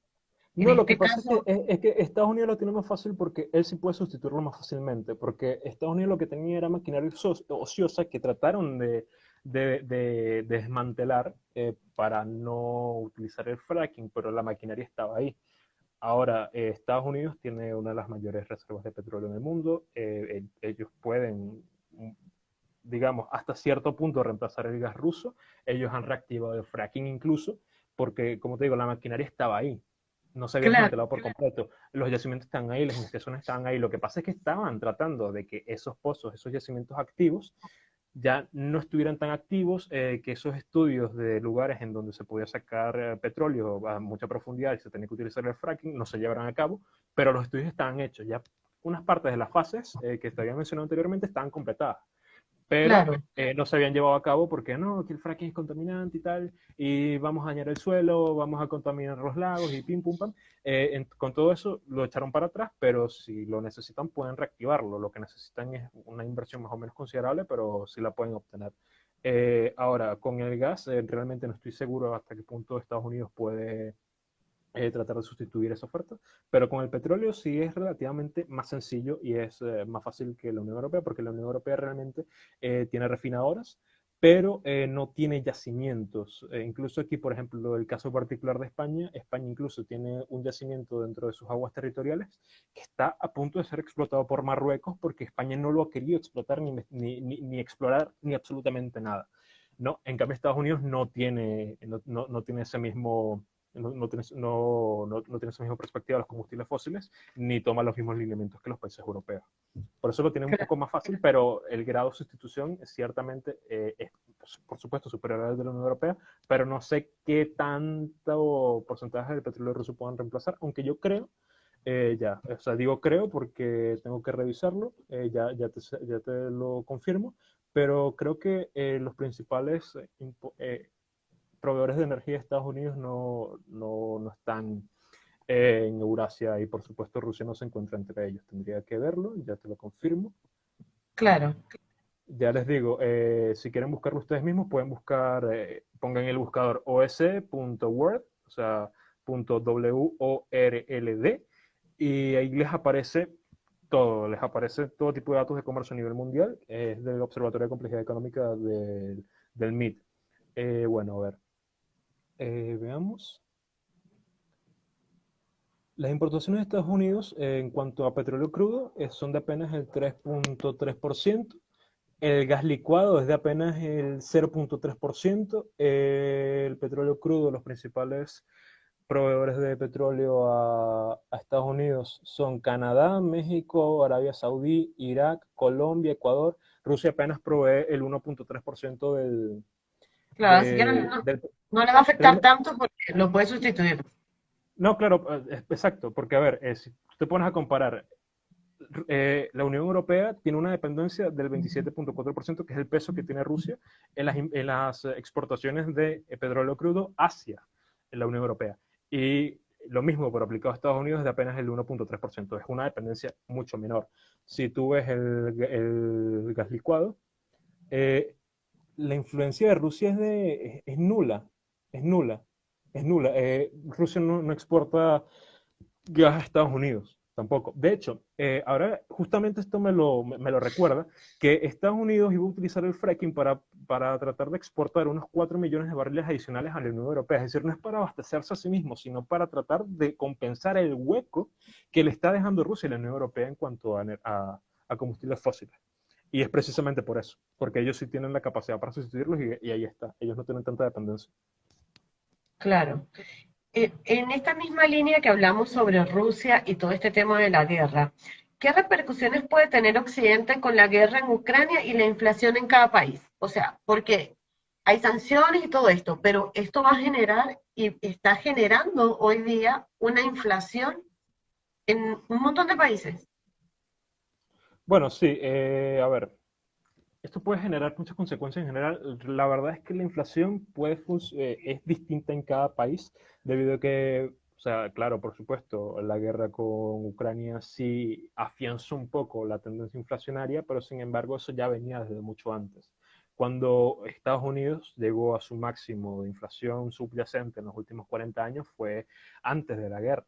No, lo este que pasa es, que, Estados Unidos lo tiene más fácil porque él sí puede sustituirlo más fácilmente, porque Estados Unidos lo que tenía era maquinaria ociosa que trataron de, desmantelar eh, para no utilizar el fracking, pero la maquinaria estaba ahí. Ahora, eh, Estados Unidos tiene una de las mayores reservas de petróleo en el mundo, eh, ellos pueden, digamos, hasta cierto punto reemplazar el gas ruso, ellos han reactivado el fracking incluso, porque, como te digo, la maquinaria estaba ahí no se había desmantelado por completo. Los yacimientos están ahí, las investigaciones están ahí. Lo que pasa es que estaban tratando de que esos pozos, esos yacimientos activos, ya no estuvieran tan activos, eh, que esos estudios de lugares en donde se podía sacar eh, petróleo a mucha profundidad y se tenía que utilizar el fracking no se llevaran a cabo, pero los estudios estaban hechos. Ya unas partes de las fases eh, que te había mencionado anteriormente estaban completadas pero eh, no se habían llevado a cabo porque no, que el fracking es contaminante y tal, y vamos a dañar el suelo, vamos a contaminar los lagos y pim, pum, pam. Eh, con todo eso lo echaron para atrás, pero si lo necesitan pueden reactivarlo. Lo que necesitan es una inversión más o menos considerable, pero sí la pueden obtener. Eh, ahora, con el gas, realmente no estoy seguro hasta qué punto Estados Unidos puede eh, tratar de sustituir esa oferta. Pero con el petróleo sí es relativamente más sencillo y es eh, más fácil que la Unión Europea, porque la Unión Europea realmente eh, tiene refinadoras, pero no tiene yacimientos. incluso aquí, por ejemplo, el caso particular de España, España incluso tiene un yacimiento dentro de sus aguas territoriales que está a punto de ser explotado por Marruecos porque España no lo ha querido explotar ni, ni, ni, explorar ni absolutamente nada. ¿no? En cambio, Estados Unidos no tiene, no, no, no tiene ese mismo no, no, tienes, no, no, no esa misma perspectiva de los combustibles fósiles, ni toma los mismos lineamientos que los países europeos. Por eso lo tiene un poco más fácil, pero el grado de sustitución es ciertamente, eh, es, por supuesto, superior al de la Unión Europea, pero no sé qué tanto porcentaje del petróleo ruso puedan reemplazar, aunque yo creo, eh, ya, o sea, digo creo porque tengo que revisarlo, eh, ya, ya, te, ya te lo confirmo, pero creo que los principales proveedores de energía de Estados Unidos no, no, no están en Eurasia y por supuesto Rusia no se encuentra entre ellos. Tendría que verlo, ya te lo confirmo. Claro. Ya les digo, eh, si quieren buscarlo ustedes mismos, pueden buscar, eh, pongan el buscador os.word, o sea, .world, y ahí les aparece todo, les aparece todo tipo de datos de comercio a nivel mundial, es del Observatorio de Complejidad Económica del, del MIT. Eh, bueno, a ver, eh, veamos. Las importaciones de Estados Unidos eh, en cuanto a petróleo crudo eh, son de apenas el 3.3%. El gas licuado es de apenas el 0.3%. el petróleo crudo, los principales proveedores de petróleo a, a, Estados Unidos son Canadá, México, Arabia Saudí, Irak, Colombia, Ecuador. Rusia apenas provee el 1.3% del, Claro, así que no, le va a afectar tanto porque lo puede sustituir. No, claro, eh, exacto, porque a ver, eh, si te pones a comparar, eh, la Unión Europea tiene una dependencia del 27.4%, que es el peso que tiene Rusia en las, en las exportaciones de petróleo crudo hacia la Unión Europea. Y lo mismo, pero aplicado a Estados Unidos, es de apenas el 1.3%. Es una dependencia mucho menor. Si tú ves el, el gas licuado, eh, la influencia de Rusia es, de, es, nula, es nula, es nula. Eh, Rusia no, exporta gas a Estados Unidos, tampoco. De hecho, eh, ahora justamente esto me lo, me, lo, recuerda, que Estados Unidos iba a utilizar el fracking para, para tratar de exportar unos 4 millones de barriles adicionales a la Unión Europea. Es decir, no es para abastecerse a sí mismo, sino para tratar de compensar el hueco que le está dejando Rusia y la Unión Europea en cuanto a, a combustibles fósiles. Y es precisamente por eso, porque ellos sí tienen la capacidad para sustituirlos y, ahí está, ellos no tienen tanta dependencia. Claro. Eh, en esta misma línea que hablamos sobre Rusia y todo este tema de la guerra, ¿qué repercusiones puede tener Occidente con la guerra en Ucrania y la inflación en cada país? O sea, porque hay sanciones y todo esto, pero esto va a generar y está generando hoy día una inflación en un montón de países. Bueno, sí, eh, a ver, esto puede generar muchas consecuencias en general. La verdad es que la inflación puede eh, es distinta en cada país, debido a que, o sea, claro, por supuesto, la guerra con Ucrania sí afianzó un poco la tendencia inflacionaria, pero sin embargo eso ya venía desde mucho antes. cuando Estados Unidos llegó a su máximo de inflación subyacente en los últimos 40 años fue antes de la guerra.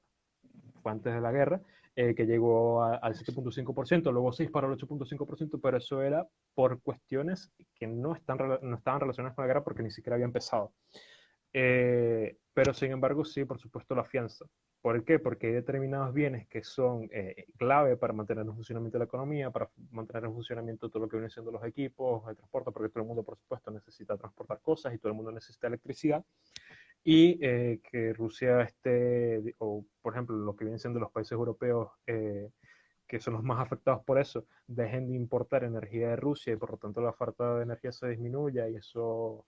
Fue antes de la guerra eh, que llegó al 7.5%, luego se disparó al 8.5%, pero eso era por cuestiones que no, están, no estaban relacionadas con la guerra porque ni siquiera había empezado. Eh, pero sin embargo, sí, por supuesto, la fianza. ¿Por qué? Porque hay determinados bienes que son eh, clave para mantener el funcionamiento de la economía, para mantener el funcionamiento de todo lo que viene siendo los equipos, el transporte, porque todo el mundo, por supuesto, necesita transportar cosas y todo el mundo necesita electricidad. Y eh, que Rusia esté, o por ejemplo, lo que vienen siendo los países europeos, eh, que son los más afectados por eso, dejen de importar energía de Rusia y por lo tanto la oferta de energía se disminuya y eso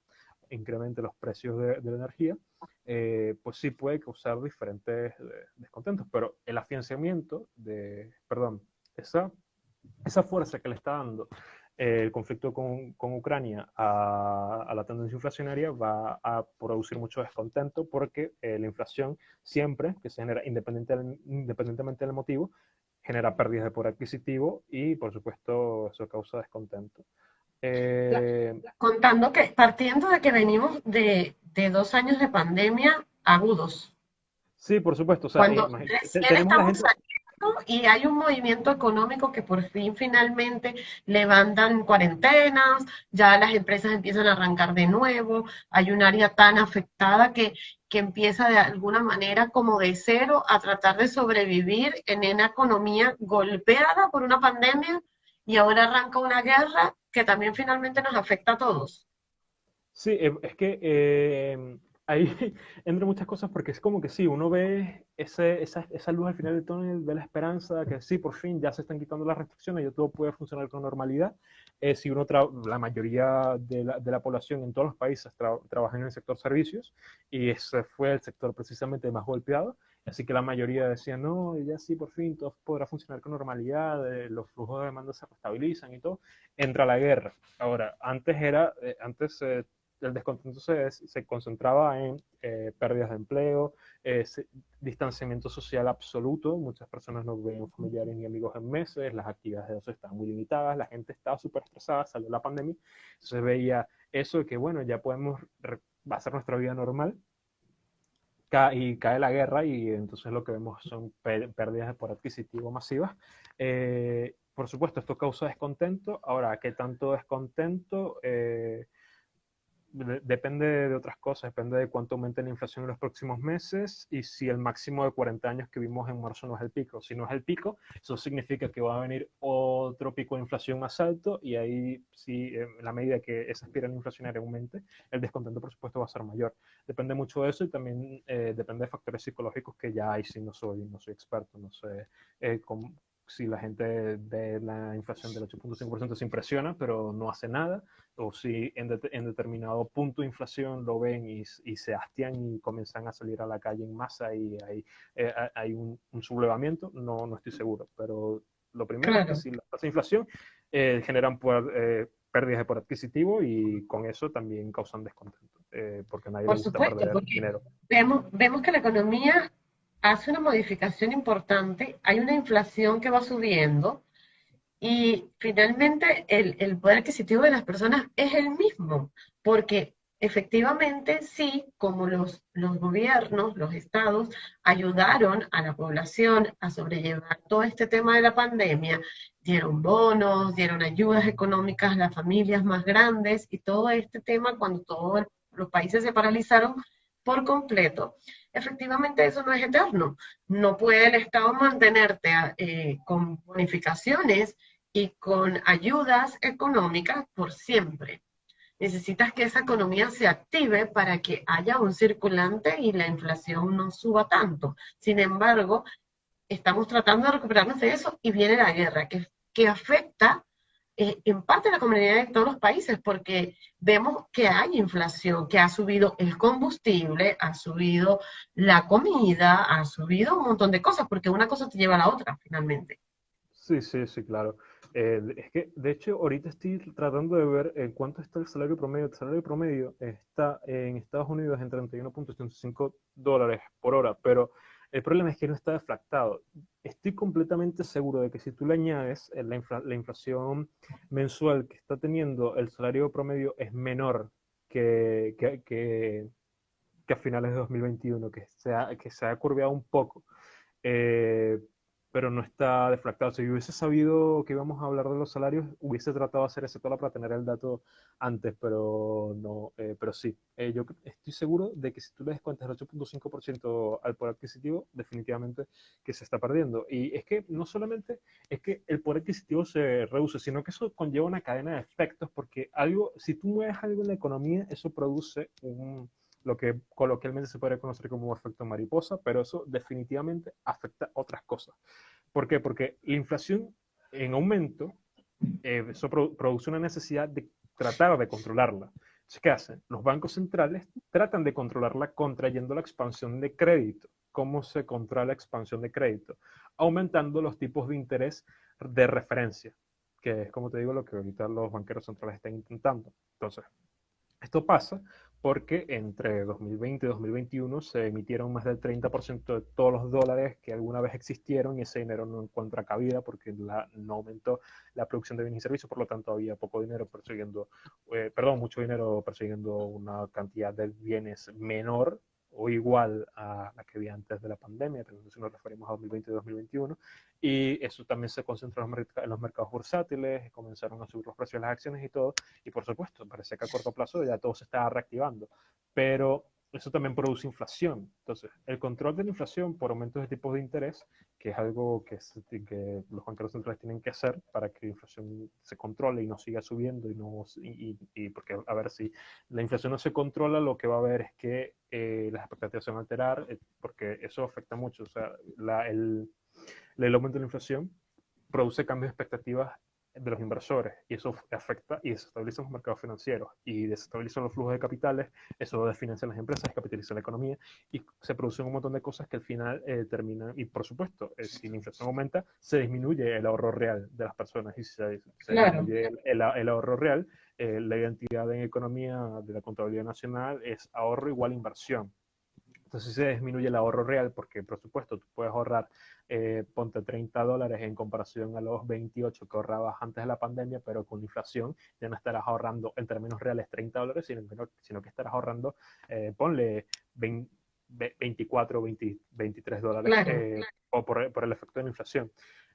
incremente los precios de, la energía, eh, pues sí puede causar diferentes descontentos, pero el afianzamiento de, perdón, esa, esa fuerza que le está dando el conflicto con, con Ucrania a, a, la tendencia inflacionaria va a producir mucho descontento porque la inflación siempre, que se genera independiente independientemente del motivo, genera pérdidas de poder adquisitivo y por supuesto eso causa descontento. Eh, contando que, partiendo de que venimos de, de, dos años de pandemia agudos. Sí, por supuesto. Cuando estamos saliendo y hay un movimiento económico que por fin finalmente levantan cuarentenas, ya las empresas empiezan a arrancar de nuevo, hay un área tan afectada que, que empieza de alguna manera como de cero a tratar de sobrevivir en una economía golpeada por una pandemia y ahora arranca una guerra que también finalmente nos afecta a todos. Sí, eh, es que eh, ahí [LAUGHS] entre muchas cosas porque es como que sí, uno ve ese, esa, esa, luz al final del túnel, ve la esperanza que sí, por fin ya se están quitando las restricciones y todo puede funcionar con normalidad. Eh, si uno la mayoría de la, de la, población en todos los países trabaja en el sector servicios y ese fue el sector precisamente más golpeado, Así que la mayoría decía, no, ya sí, por fin todo podrá funcionar con normalidad, eh, los flujos de demanda se estabilizan y todo. Entra la guerra. Ahora, antes era, eh, antes eh, el descontento se, se concentraba en pérdidas de empleo, distanciamiento social absoluto. Muchas personas no veían familiares ni amigos en meses, las actividades de eso estaban muy limitadas, la gente estaba súper estresada, salió la pandemia. Entonces veía eso de que, bueno, ya podemos hacer nuestra vida normal y cae la guerra y entonces lo que vemos son pérdidas por adquisitivo masivas. Eh, por supuesto, esto causa descontento. Ahora, ¿qué tanto descontento? Eh, depende de otras cosas, depende de cuánto aumente la inflación en los próximos meses y si el máximo de 40 años que vimos en marzo no es el pico. Si no es el pico, eso significa que va a venir otro pico de inflación más alto y ahí, si en la medida que esa espiral inflacionaria aumente, el descontento, por supuesto, va a ser mayor. Depende mucho de eso y también eh, depende de factores psicológicos que ya hay, si no soy, no soy experto, no sé eh, cómo, si la gente ve la inflación del 8.5% se impresiona, pero no hace nada, o si en, determinado punto de inflación lo ven y, se hastian y comienzan a salir a la calle en masa y hay, eh, hay un, sublevamiento, no, no estoy seguro. Pero lo primero es que si la tasa de inflación eh, generan eh, pérdidas de poder adquisitivo y con eso también causan descontento, porque nadie le gusta perder dinero. Vemos, vemos que la economía hace una modificación importante, hay una inflación que va subiendo y finalmente el, poder adquisitivo de las personas es el mismo, porque efectivamente sí, como los, los gobiernos, los estados ayudaron a la población a sobrellevar todo este tema de la pandemia, dieron bonos, dieron ayudas económicas a las familias más grandes y todo este tema cuando todos los países se paralizaron por completo efectivamente eso no es eterno. No puede el Estado mantenerte eh, con bonificaciones y con ayudas económicas por siempre. Necesitas que esa economía se active para que haya un circulante y la inflación no suba tanto. Sin embargo, estamos tratando de recuperarnos de eso y viene la guerra, que, que afecta eh, en parte la comunidad de todos los países, porque vemos que hay inflación, que ha subido el combustible, ha subido la comida, ha subido un montón de cosas, porque una cosa te lleva a la otra finalmente. Sí, sí, sí, claro. Eh, es que, de hecho, ahorita estoy tratando de ver en cuánto está el salario promedio. El salario promedio está en Estados Unidos en 31.75 dólares por hora, pero el problema es que no está deflactado. Estoy completamente seguro de que si tú le añades eh, la, inflación mensual que está teniendo el salario promedio es menor que, que, a finales de 2021, que se ha, que se ha curveado un poco. Eh, pero no está deflactado. Si hubiese sabido que íbamos a hablar de los salarios, hubiese tratado de hacer ese tola para tener el dato antes, pero no, eh, pero sí. Eh, yo estoy seguro de que si tú le descuentas el 8.5% al poder adquisitivo, definitivamente que se está perdiendo. Y es que no solamente es que el poder adquisitivo se reduce, sino que eso conlleva una cadena de efectos, porque algo, si tú mueves algo en la economía, eso produce un lo que coloquialmente se puede conocer como efecto mariposa, pero eso definitivamente afecta otras cosas. ¿Por qué? Porque la inflación en aumento, eh, eso produce una necesidad de tratar de controlarla. ¿qué hacen? Los bancos centrales tratan de controlarla contrayendo la expansión de crédito. ¿Cómo se controla la expansión de crédito? Aumentando los tipos de interés de referencia, que es, como te digo, lo que ahorita los banqueros centrales están intentando. Entonces, esto pasa porque entre 2020 y 2021 se emitieron más del 30% de todos los dólares que alguna vez existieron y ese dinero no encuentra cabida porque no aumentó la producción de bienes y servicios, por lo tanto había poco dinero persiguiendo, eh, perdón, mucho dinero persiguiendo una cantidad de bienes menor o igual a la que había antes de la pandemia, si nos referimos a 2020 y 2021, y eso también se concentró en los mercados bursátiles, comenzaron a subir los precios de las acciones y todo, y por supuesto, parece que a corto plazo ya todo se está reactivando, pero eso también produce inflación. Entonces, el control de la inflación por aumentos de tipos de interés, que es algo que, los banqueros centrales tienen que hacer para que la inflación se controle y no siga subiendo, y, no, y, porque a ver si la inflación no se controla, lo que va a haber es que eh, las expectativas se van a alterar, eh, porque eso afecta mucho. O sea, la, el, el aumento de la inflación produce cambios de expectativas de los inversores y eso afecta y desestabiliza los mercados financieros y desestabiliza los flujos de capitales, eso desfinancia las empresas, capitaliza la economía y se producen un montón de cosas que al final eh, terminan y por supuesto, eh, si la inflación aumenta, se disminuye el ahorro real de las personas y si se, disminuye el, ahorro real, eh, la identidad en economía de la contabilidad nacional es ahorro igual inversión. Entonces se disminuye el ahorro real porque, por supuesto, tú puedes ahorrar, eh, ponte 30 dólares en comparación a los 28 que ahorrabas antes de la pandemia, pero con inflación ya no estarás ahorrando en términos reales 30 dólares, sino que, sino que estarás ahorrando, eh, ponle 24, 23 dólares eh, O por, por, el efecto de la inflación.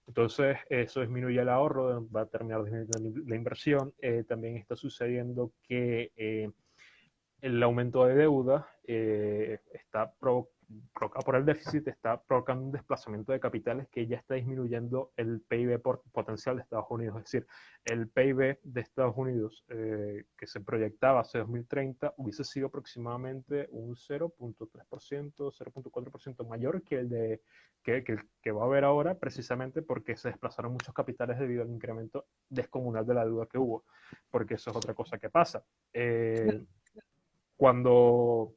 Entonces, eso disminuye el ahorro, va a terminar disminuyendo la inversión. también está sucediendo que el aumento de deuda eh, está provocado por el déficit, está provocando un desplazamiento de capitales que ya está disminuyendo el PIB potencial de Estados Unidos. Es decir, el PIB de Estados Unidos eh, que se proyectaba hace 2030 hubiese sido aproximadamente un 0.3%, 0.4% mayor que el de que, que, va a haber ahora, precisamente porque se desplazaron muchos capitales debido al incremento descomunal de la deuda que hubo, porque eso es otra cosa que pasa. Eh, cuando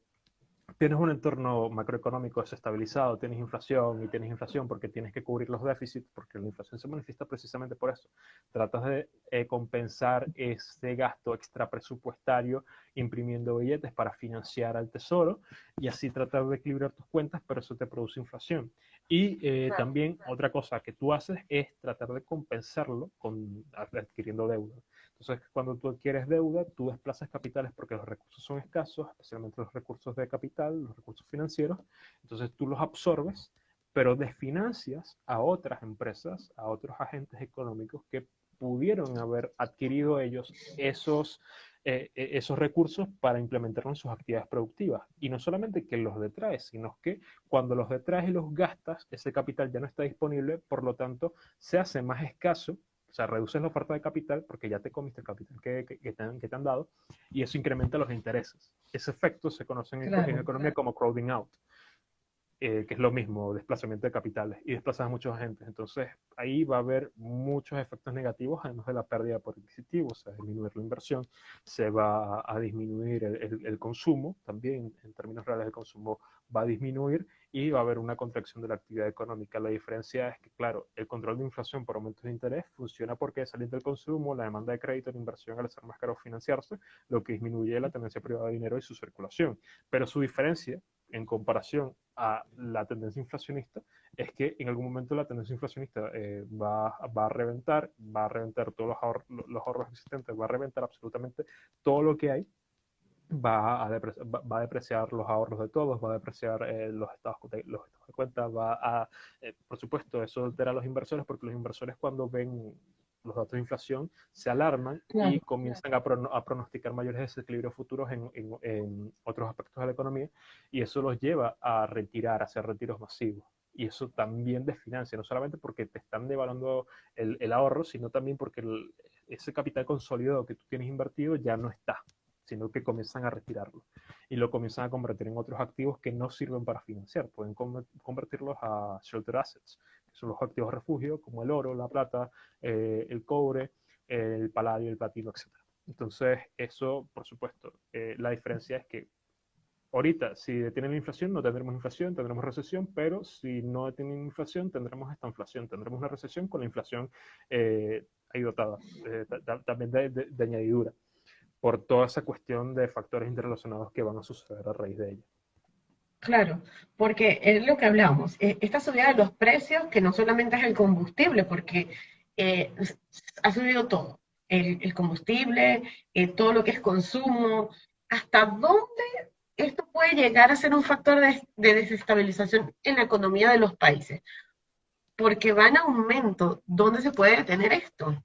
tienes un entorno macroeconómico desestabilizado, tienes inflación y tienes inflación porque tienes que cubrir los déficits, porque la inflación se manifiesta precisamente por eso. Tratas de eh, compensar ese gasto extra presupuestario imprimiendo billetes para financiar al tesoro y así tratar de equilibrar tus cuentas, pero eso te produce inflación. Y eh, también otra cosa que tú haces es tratar de compensarlo con adquiriendo deuda. Entonces, cuando tú adquieres deuda, tú desplazas capitales porque los recursos son escasos, especialmente los recursos de capital, los recursos financieros. Entonces, tú los absorbes, pero desfinancias a otras empresas, a otros agentes económicos que pudieron haber adquirido ellos esos, eh, e, esos recursos para implementarlos en sus actividades productivas. Y no solamente que los detraes, sino que cuando los detraes y los gastas, ese capital ya no está disponible, por lo tanto, se hace más escaso sea, reduces la oferta de capital porque ya te comiste el capital que, que, te, han, que te, han, dado y eso incrementa los intereses. Ese efecto se conoce en, economía como crowding out. Eh, que es lo mismo, desplazamiento de capitales y desplazas a muchos agentes. Entonces, ahí va a haber muchos efectos negativos, además de la pérdida por adquisitivo, o sea, disminuir la inversión, se va a, disminuir el, el, consumo, también en términos reales el consumo va a disminuir y va a haber una contracción de la actividad económica. La diferencia es que, claro, el control de inflación por aumentos de interés funciona porque salir del consumo, la demanda de crédito, la inversión al ser más caro financiarse, lo que disminuye la tendencia privada de dinero y su circulación. Pero su diferencia en comparación a la tendencia inflacionista es que en algún momento la tendencia inflacionista eh, va, va, a reventar, va a reventar todos los, ahorros, los ahorros existentes, va a reventar absolutamente todo lo que hay, va a, depreciar, va a depreciar los ahorros de todos, va a depreciar eh, los, estados de, los estados de cuenta, va a, eh, por supuesto, eso altera a los inversores porque los inversores cuando ven los datos de inflación se alarman claro, y comienzan claro. a, a, pronosticar mayores desequilibrios futuros en, en, en, otros aspectos de la economía y eso los lleva a retirar, a hacer retiros masivos. Y eso también desfinancia, no solamente porque te están devaluando el, el ahorro, sino también porque el, ese capital consolidado que tú tienes invertido ya no está, sino que comienzan a retirarlo y lo comienzan a convertir en otros activos que no sirven para financiar. Pueden convertirlos a shelter assets, son los activos refugio, como el oro, la plata, eh, el cobre, el paladio, el platino, etc. Entonces, eso, por supuesto, eh, la diferencia es que ahorita, si detienen la inflación, no tendremos inflación, tendremos recesión, pero si no detienen inflación, tendremos esta inflación, tendremos una recesión con la inflación eh, ahí dotada, también de, de, de añadidura por toda esa cuestión de factores interrelacionados que van a suceder a raíz de ella. Claro, porque es lo que hablamos, eh, esta subida de los precios, que no solamente es el combustible, porque eh, ha subido todo, el, el combustible, eh, todo lo que es consumo, ¿hasta dónde esto puede llegar a ser un factor de, de desestabilización en la economía de los países? Porque va en aumento, ¿dónde se puede detener esto?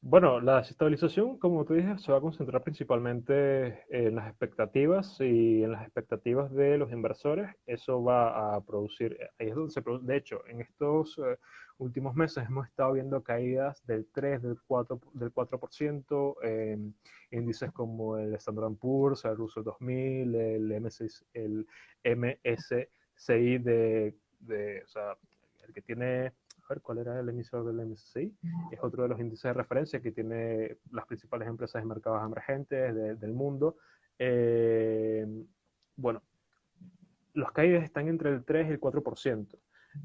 Bueno, la desestabilización, como te dije, se va a concentrar principalmente en las expectativas y en las expectativas de los inversores. Eso va a producir, ahí es donde se produce, de hecho, en estos uh, últimos meses hemos estado viendo caídas del 3, del 4, del 4% en índices como el Standard Poor's, el Russell 2000, el, MS, el MSCI de, de, o sea, el que tiene ver cuál era el emisor del MSCI, es otro de los índices de referencia que tiene las principales empresas de mercados emergentes de, del mundo. Eh, bueno, los caídas están entre el 3 y el 4%.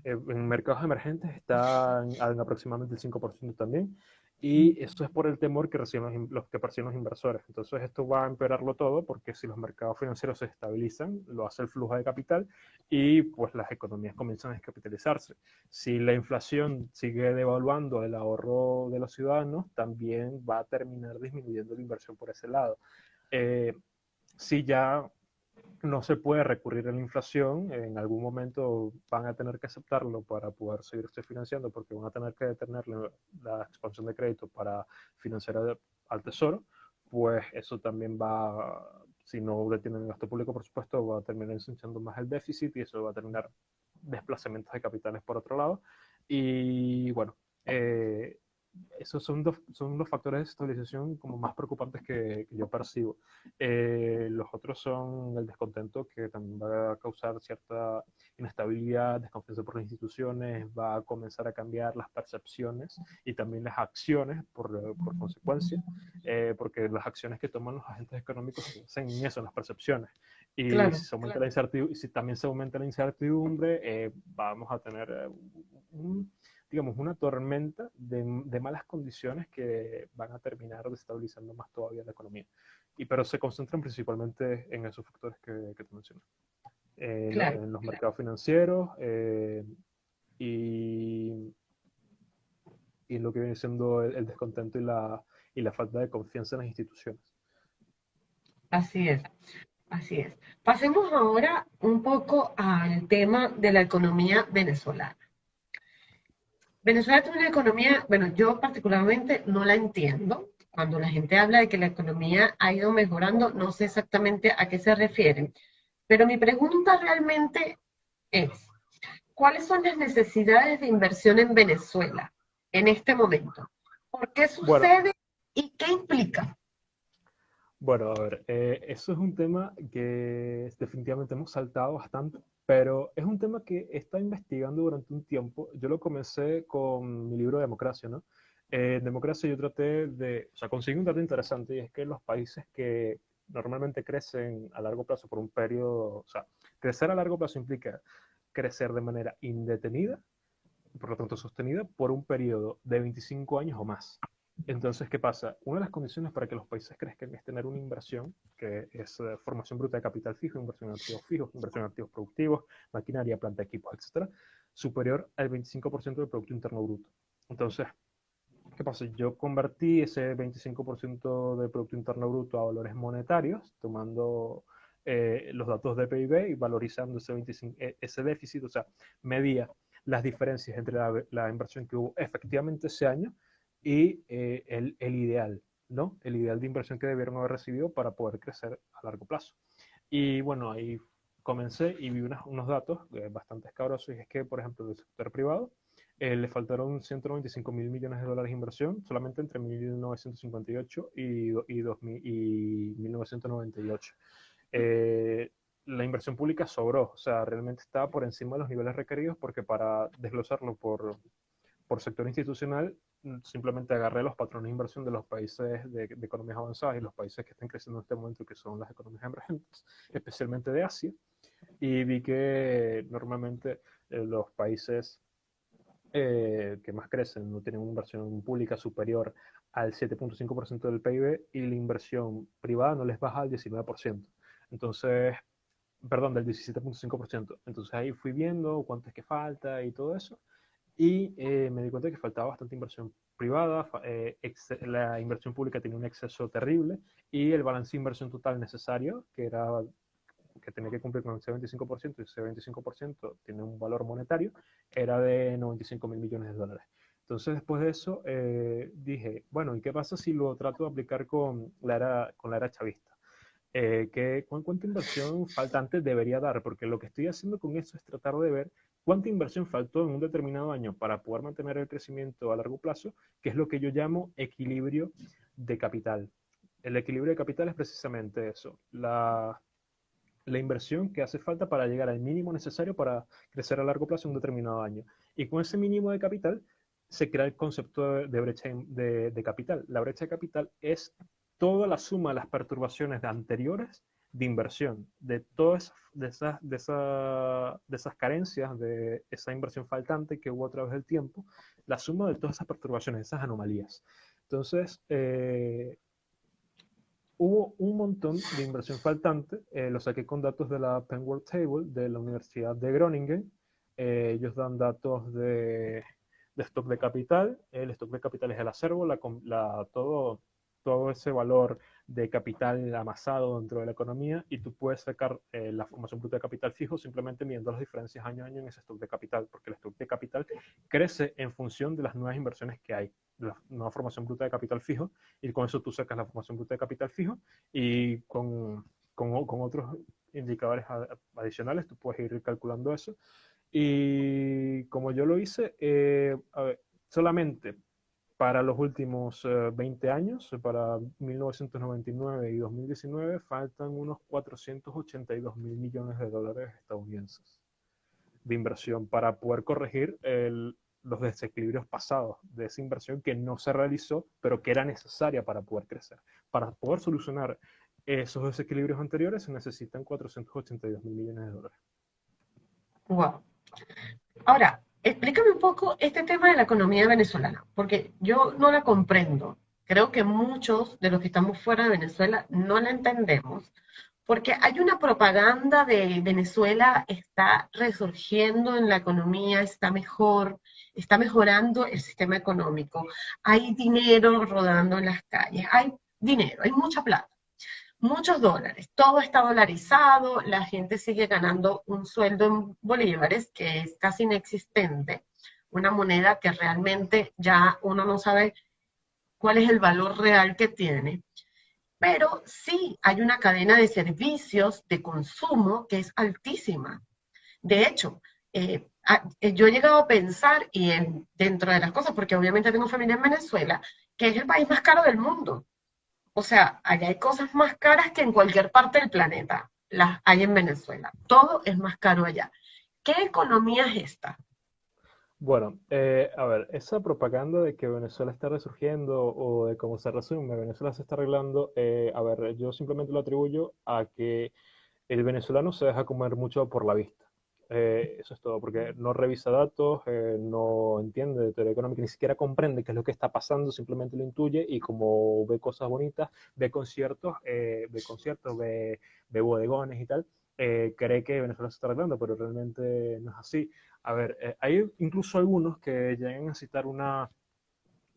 Eh, en mercados emergentes están en aproximadamente el 5% también y eso es por el temor que reciben los, que perciben los inversores. Entonces esto va a empeorarlo todo porque si los mercados financieros se estabilizan, lo hace el flujo de capital y pues las economías comienzan a descapitalizarse. Si la inflación sigue devaluando el ahorro de los ciudadanos, también va a terminar disminuyendo la inversión por ese lado. Eh, si ya no se puede recurrir a la inflación, en algún momento van a tener que aceptarlo para poder seguirse financiando porque van a tener que detener la, la expansión de crédito para financiar al, al, tesoro, pues eso también va, si no detienen el gasto público, por supuesto, va a terminar ensanchando más el déficit y eso va a terminar desplazamientos de capitales por otro lado. Y bueno, eh, esos son, dos, son los factores de estabilización como más preocupantes que, que yo percibo. Eh, los otros son el descontento, que también va a causar cierta inestabilidad, desconfianza por las instituciones, va a comenzar a cambiar las percepciones y también las acciones por, por consecuencia, eh, porque las acciones que toman los agentes económicos se en eso, en las percepciones. Y claro, si, se aumenta claro. la incertidumbre, si también se aumenta la incertidumbre, eh, vamos a tener un digamos, una tormenta de, de, malas condiciones que van a terminar desestabilizando más todavía la economía. Y, pero se concentran principalmente en esos factores que, que te mencioné. Eh, claro, en los claro. mercados financieros eh, y, y lo que viene siendo el, el, descontento y la, y la falta de confianza en las instituciones. Así es. Así es. Pasemos ahora un poco al tema de la economía venezolana. Venezuela tiene una economía, bueno, yo particularmente no la entiendo. Cuando la gente habla de que la economía ha ido mejorando, no sé exactamente a qué se refieren. Pero mi pregunta realmente es, ¿cuáles son las necesidades de inversión en Venezuela en este momento? ¿Por qué sucede bueno, y qué implica? Bueno, a ver, eh, eso es un tema que definitivamente hemos saltado bastante pero es un tema que he investigando durante un tiempo. Yo lo comencé con mi libro Democracia, ¿no? Eh, en Democracia yo traté de, o sea, conseguí un dato interesante y es que los países que normalmente crecen a largo plazo por un periodo, o sea, crecer a largo plazo implica crecer de manera indetenida, por lo tanto sostenida, por un periodo de 25 años o más. Entonces, ¿qué pasa? Una de las condiciones para que los países crezcan es tener una inversión, que es eh, formación bruta de capital fijo, inversión en activos fijos, inversión en activos productivos, maquinaria, planta, equipos, etcétera, superior al 25% del Producto Interno Bruto. Entonces, ¿qué pasa? Yo convertí ese 25% del Producto Interno Bruto a valores monetarios, tomando eh, los datos de PIB y valorizando ese, 25, e, ese déficit, o sea, medía las diferencias entre la, inversión que hubo efectivamente ese año y eh, el, el, ideal, ¿no? El ideal de inversión que debieron haber recibido para poder crecer a largo plazo. Y bueno, ahí comencé y vi unas, unos datos eh, bastante escabrosos y es que, por ejemplo, del sector privado eh, le faltaron 195 mil millones de dólares de inversión solamente entre 1958 y, y, 2000, y 1998. Eh, la inversión pública sobró, o sea, realmente estaba por encima de los niveles requeridos porque para desglosarlo por, por sector institucional, simplemente agarré los patrones de inversión de los países de, economías avanzadas y los países que están creciendo en este momento, que son las economías emergentes, especialmente de Asia, y vi que normalmente eh, los países eh, que más crecen no tienen una inversión pública superior al 7.5% del PIB y la inversión privada no les baja al 19%. Entonces, perdón, del 17.5%. Entonces ahí fui viendo cuánto es que falta y todo eso. Y eh, me di cuenta que faltaba bastante inversión privada, eh, la inversión pública tenía un exceso terrible y el balance de inversión total necesario, que era que tenía que cumplir con ese 25% y ese 25% tiene un valor monetario, era de 95 mil millones de dólares. Entonces, después de eso, eh, dije, bueno, ¿y qué pasa si lo trato de aplicar con la era, con la era chavista? Eh, ¿qué, ¿Cuánta inversión faltante debería dar? Porque lo que estoy haciendo con eso es tratar de ver cuánta inversión faltó en un determinado año para poder mantener el crecimiento a largo plazo, que es lo que yo llamo equilibrio de capital. El equilibrio de capital es precisamente eso, la inversión que hace falta para llegar al mínimo necesario para crecer a largo plazo en un determinado año. Y con ese mínimo de capital se crea el concepto de brecha de, de capital. La brecha de capital es toda la suma de las perturbaciones anteriores de inversión, de todas de esas, de, esa, de esas carencias, de esa inversión faltante que hubo a través del tiempo, la suma de todas esas perturbaciones, esas anomalías. Entonces, eh, hubo un montón de inversión faltante, eh, lo saqué con datos de la Penn World Table de la Universidad de Groningen. Eh, ellos dan datos de, de, stock de capital, el stock de capital es el acervo, la, la, todo, todo ese valor de capital amasado dentro de la economía y tú puedes sacar eh, la formación bruta de capital fijo simplemente midiendo las diferencias año a año en ese stock de capital, porque el stock de capital crece en función de las nuevas inversiones que hay, la nueva formación bruta de capital fijo, y con eso tú sacas la formación bruta de capital fijo y con, con, otros indicadores adicionales tú puedes ir calculando eso. Y como yo lo hice, eh, solamente para los últimos 20 eh, años, para 1999 y 2019, faltan unos 482 mil millones de dólares estadounidenses de inversión para poder corregir el, los desequilibrios pasados de esa inversión que no se realizó, pero que era necesaria para poder crecer. Para poder solucionar esos desequilibrios anteriores se necesitan 482 mil millones de dólares. Wow. Ahora, explícame un poco este tema de la economía venezolana, porque yo no la comprendo. Creo que muchos de los que estamos fuera de Venezuela no la entendemos, porque hay una propaganda de Venezuela está resurgiendo en la economía, está mejor, está mejorando el sistema económico, hay dinero rodando en las calles, hay dinero, hay mucha plata muchos dólares, todo está dolarizado, la gente sigue ganando un sueldo en bolívares que es casi inexistente, una moneda que realmente ya uno no sabe cuál es el valor real que tiene. Pero sí hay una cadena de servicios de consumo que es altísima. De hecho, eh, eh, yo he llegado a pensar, y dentro de las cosas, porque obviamente tengo familia en Venezuela, que es el país más caro del mundo. O sea, allá hay cosas más caras que en cualquier parte del planeta. Las hay en Venezuela. Todo es más caro allá. ¿Qué economía es esta? Bueno, eh, a ver, esa propaganda de que Venezuela está resurgiendo o de cómo se resume, Venezuela se está arreglando, eh, a ver, yo simplemente lo atribuyo a que el venezolano se deja comer mucho por la vista. Eh, eso es todo, porque no revisa datos, eh, no entiende de teoría económica, ni siquiera comprende qué es lo que está pasando, simplemente lo intuye y como ve cosas bonitas, ve conciertos, eh, ve conciertos, ve, bodegones y tal, cree que Venezuela se está arreglando, pero realmente no es así. A ver, hay incluso algunos que llegan a citar una,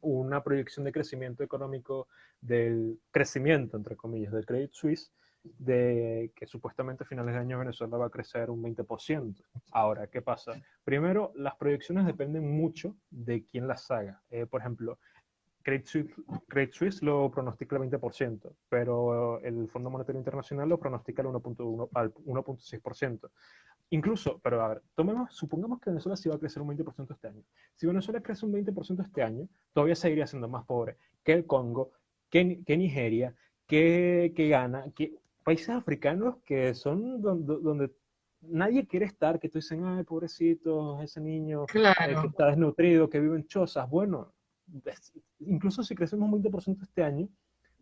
una proyección de crecimiento económico del crecimiento, entre comillas, del Credit Suisse, de que supuestamente a finales de año Venezuela va a crecer un 20%. Ahora, ¿qué pasa? Primero, las proyecciones dependen mucho de quién las haga. Eh, por ejemplo, Credit Suisse, lo pronostica el 20%, pero el Fondo Monetario Internacional lo pronostica al 1.6%. Incluso, pero a ver, tomemos, supongamos que Venezuela sí va a crecer un 20% este año. Si Venezuela crece un 20% este año, todavía seguiría siendo más pobre que el Congo, que, que Nigeria, que, que Ghana, que países africanos que son donde, nadie quiere estar, que tú dicen, ay, pobrecito, ese niño eh, que está desnutrido, que vive en chozas. Bueno, incluso si crecemos un 20% este año,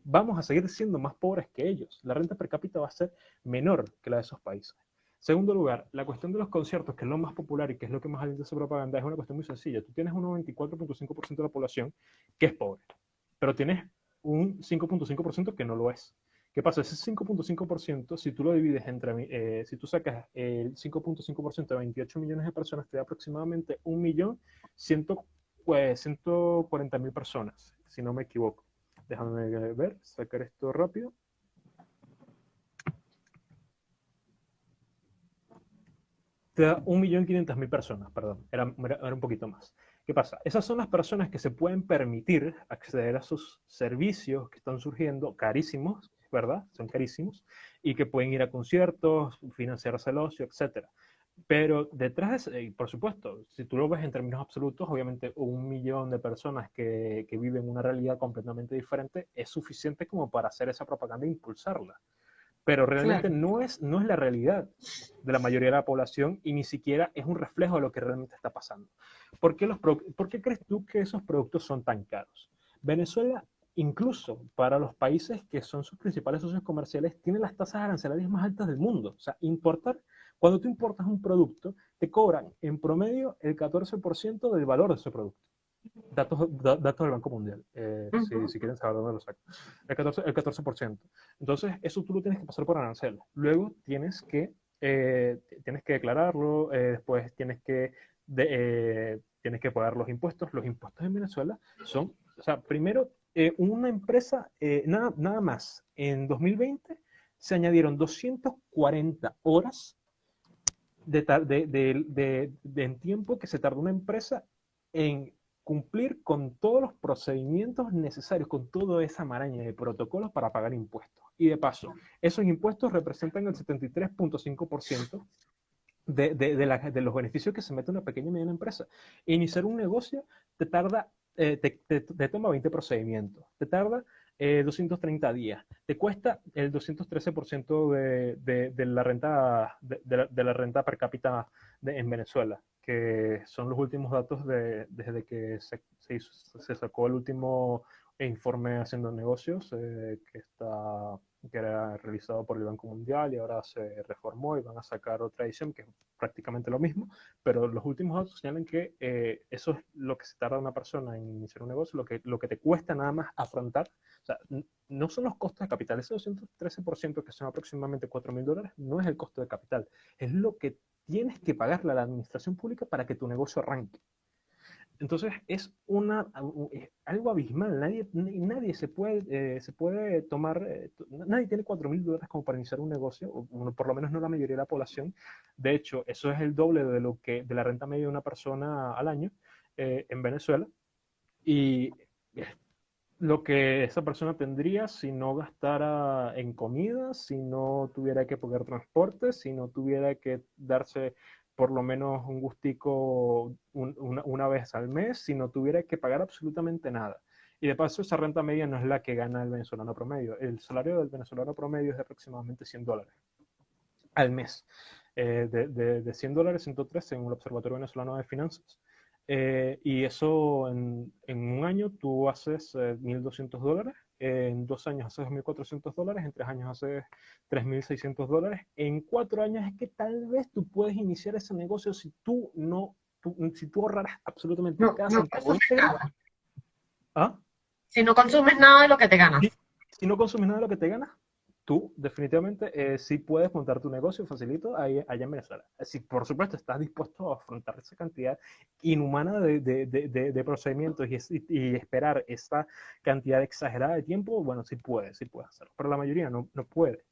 vamos a seguir siendo más pobres que ellos. La renta per cápita va a ser menor que la de esos países. Segundo lugar, la cuestión de los conciertos, que es lo más popular y que es lo que más alienta su propaganda, es una cuestión muy sencilla. Tú tienes un 94.5% de la población que es pobre, pero tienes un 5.5% que no lo es. ¿Qué pasa? Ese 5.5%, si tú lo divides entre, eh, si tú sacas el 5.5% de 28 millones de personas, te da aproximadamente 1.140.000 pues, personas, si no me equivoco. Déjame ver, sacar esto rápido. Te da 1.500.000 personas, perdón, era, era un poquito más. ¿Qué pasa? Esas son las personas que se pueden permitir acceder a sus servicios que están surgiendo carísimos, ¿verdad? Son carísimos y que pueden ir a conciertos, financiarse el ocio, etc. Pero detrás, de, por supuesto, si tú lo ves en términos absolutos, obviamente un millón de personas que, que viven una realidad completamente diferente es suficiente como para hacer esa propaganda e impulsarla. Pero realmente no, es, no es la realidad de la mayoría de la población y ni siquiera es un reflejo de lo que realmente está pasando. ¿Por qué, los, ¿Por qué crees tú que esos productos son tan caros? Venezuela incluso para los países que son sus principales socios comerciales, tiene las tasas arancelarias más altas del mundo. O sea, importar, cuando tú importas un producto, te cobran en promedio el 14% del valor de ese producto. Datos, datos del Banco Mundial, eh, si, quieren saber dónde lo saco. El 14%, el 14%. Entonces, eso tú lo tienes que pasar por arancel. Luego tienes que, eh, tienes que declararlo, eh, después tienes que, tienes que pagar los impuestos. Los impuestos en Venezuela son, o sea, primero eh, una empresa, eh, nada, nada más, en 2020 se añadieron 240 horas de, de, en tiempo que se tardó una empresa en cumplir con todos los procedimientos necesarios, con toda esa maraña de protocolos para pagar impuestos. Y de paso, esos impuestos representan el 73.5% de, de, de, los beneficios que se mete una pequeña y mediana empresa. Iniciar un negocio te tarda eh, te, toma 20 procedimientos, te tarda 230 eh, días, te cuesta el 213% de, de, la renta, de, la, renta per cápita en Venezuela, que son los últimos datos desde que se, se, sacó el último informe haciendo negocios, eh, que está que era realizado por el Banco Mundial y ahora se reformó y van a sacar otra edición que es prácticamente lo mismo, pero los últimos datos señalan que eh, eso es lo que se tarda una persona en iniciar un negocio, lo que, lo que te cuesta nada más afrontar, o sea, no son los costos de capital, ese 213% que son aproximadamente 4 mil dólares, no es el costo de capital, es lo que tienes que pagarle a la administración pública para que tu negocio arranque. Entonces es una, algo abismal, nadie, nadie se, puede, eh, se puede tomar, eh, nadie tiene 4 mil dólares como para iniciar un negocio, o, por lo menos no la mayoría de la población. De hecho, eso es el doble de, lo que, de la renta media de una persona al año eh, en Venezuela. Y lo que esa persona tendría si no gastara en comida, si no tuviera que pagar transporte, si no tuviera que darse por lo menos un gustico una, vez al mes si no tuviera que pagar absolutamente nada. Y de paso, esa renta media no es la que gana el venezolano promedio. El salario del venezolano promedio es de aproximadamente 100 dólares al mes. Eh, de, de, 100 dólares, 103 según el Observatorio Venezolano de Finanzas. Eh, y eso en, en, un año tú haces 1.200 eh, dólares en dos años haces 2.400 dólares, en tres años haces 3.600 dólares, en cuatro años es que tal vez tú puedes iniciar ese negocio si tú no, si tú ahorraras absolutamente no, cada no nada. ¿Ah? Si no consumes nada de lo que te ganas. Si, si no consumes nada de lo que te ganas, tú definitivamente eh, sí puedes montar tu negocio facilito ahí, allá en Venezuela. Si por supuesto estás dispuesto a afrontar esa cantidad inhumana de, de, de, de procedimientos y, y, esperar esa cantidad exagerada de tiempo, bueno, sí puedes, sí puedes hacerlo. Pero la mayoría no, no puede.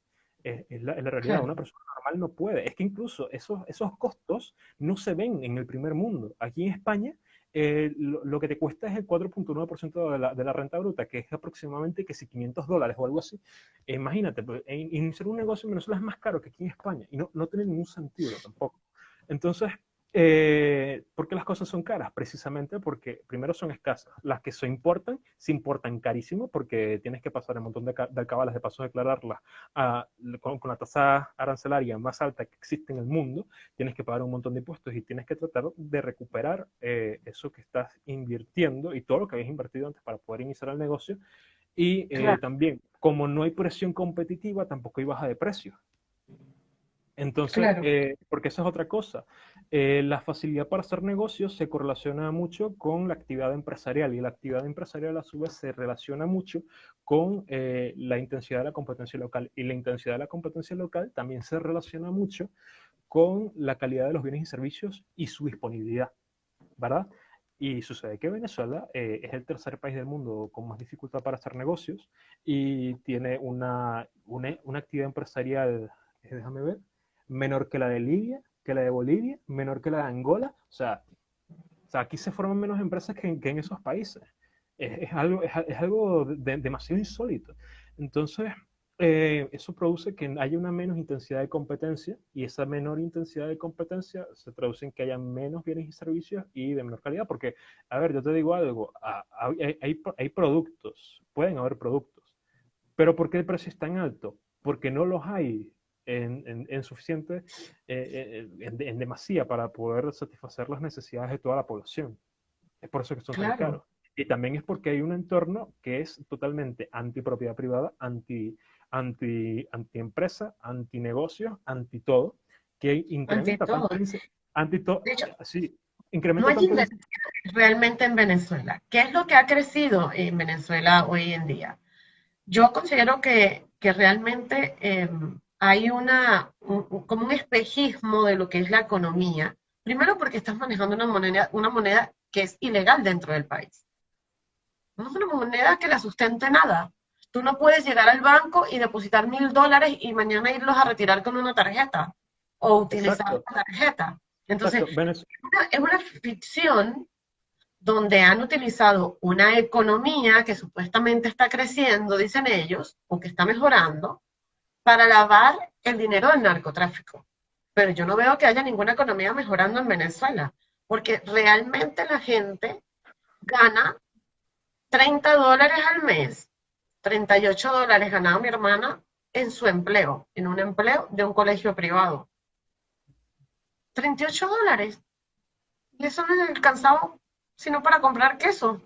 Es, es, la, es la, realidad, una persona normal no puede. Es que incluso esos, esos costos no se ven en el primer mundo. Aquí en España eh, lo, lo, que te cuesta es el 4.9% de la, de la renta bruta, que es aproximadamente que si 500 dólares o algo así. Imagínate, pues, iniciar un negocio en Venezuela es más caro que aquí en España y no, no tiene ningún sentido tampoco. Entonces, eh, ¿Por qué las cosas son caras? Precisamente porque primero son escasas. Las que se importan, se importan carísimo porque tienes que pasar un montón de, de alcabalas de paso a declararlas a, con, con, la tasa arancelaria más alta que existe en el mundo. Tienes que pagar un montón de impuestos y tienes que tratar de recuperar eh, eso que estás invirtiendo y todo lo que habías invertido antes para poder iniciar el negocio. Y eh, claro. también, como no hay presión competitiva, tampoco hay baja de precios. Entonces, claro. eh, porque esa es otra cosa. Eh, la facilidad para hacer negocios se correlaciona mucho con la actividad empresarial y la actividad empresarial a su vez se relaciona mucho con eh, la intensidad de la competencia local y la intensidad de la competencia local también se relaciona mucho con la calidad de los bienes y servicios y su disponibilidad, ¿verdad? Y sucede que Venezuela eh, es el tercer país del mundo con más dificultad para hacer negocios y tiene una, una, una actividad empresarial, déjame ver, menor que la de Libia, que la de Bolivia, menor que la de Angola. O sea, aquí se forman menos empresas que en, esos países. Es, algo, es, algo de, demasiado insólito. Entonces, eh, eso produce que haya una menos intensidad de competencia y esa menor intensidad de competencia se traduce en que haya menos bienes y servicios y de menor calidad. Porque, a ver, yo te digo algo, hay, hay productos, pueden haber productos, pero ¿por qué el precio es tan alto? Porque no los hay en, en, en suficiente, eh, en, en, demasía para poder satisfacer las necesidades de toda la población. Es por eso que son claro. tan caros. Y también es porque hay un entorno que es totalmente antipropiedad privada, anti, anti, anti empresa, anti negocio, anti todo, que incrementa anti todo. tanto anti todo. De hecho, sí, incrementa no hay inversión realmente en Venezuela. ¿Qué es lo que ha crecido en Venezuela hoy en día? Yo considero que, que realmente eh, hay una, un, como un espejismo de lo que es la economía. Primero porque estás manejando una moneda, una moneda que es ilegal dentro del país. No es una moneda que la sustente nada. Tú no puedes llegar al banco y depositar mil dólares y mañana irlos a retirar con una tarjeta o utilizar una tarjeta. Entonces, es una, es una ficción donde han utilizado una economía que supuestamente está creciendo, dicen ellos, o que está mejorando, para lavar el dinero del narcotráfico. Pero yo no veo que haya ninguna economía mejorando en Venezuela, porque realmente la gente gana 30 dólares al mes, 38 dólares ganaba mi hermana en su empleo, en un empleo de un colegio privado. 38 dólares. Y eso no es alcanzado sino para comprar queso.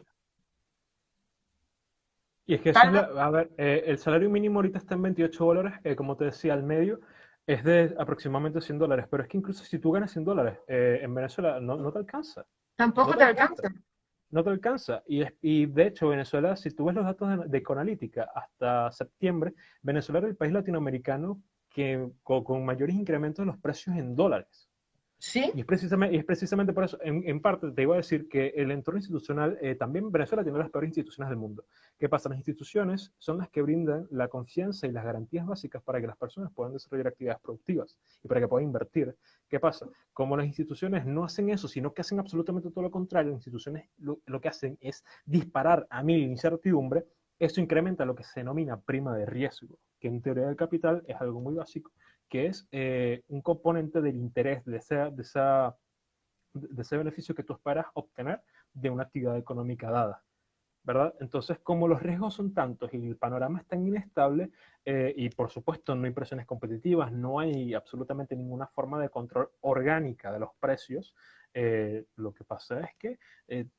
Y es que, eso, a ver, eh, el salario mínimo ahorita está en 28 dólares, eh, como te decía, al medio es de aproximadamente 100 dólares, pero es que incluso si tú ganas 100 dólares eh, en Venezuela no, no, te alcanza. Tampoco no te, alcanza. alcanza. No te alcanza. Y, es, y de hecho, Venezuela, si tú ves los datos de, de Conalítica hasta septiembre, Venezuela era el país latinoamericano que con, con mayores incrementos de los precios en dólares. Y es precisamente, y es precisamente por eso, en, en, parte te iba a decir que el entorno institucional, eh, también Venezuela tiene las peores instituciones del mundo. ¿Qué pasa? Las instituciones son las que brindan la confianza y las garantías básicas para que las personas puedan desarrollar actividades productivas y para que puedan invertir. ¿Qué pasa? Como las instituciones no hacen eso, sino que hacen absolutamente todo lo contrario, las instituciones lo, lo que hacen es disparar a mil incertidumbre, eso incrementa lo que se denomina prima de riesgo, que en teoría del capital es algo muy básico, que es eh, un componente del interés de, esa, de, esa, de ese beneficio que tú esperas obtener de una actividad económica dada. ¿verdad? Entonces, como los riesgos son tantos y el panorama es tan inestable, eh, y por supuesto no hay presiones competitivas, no hay absolutamente ninguna forma de control orgánica de los precios, eh, lo que pasa es que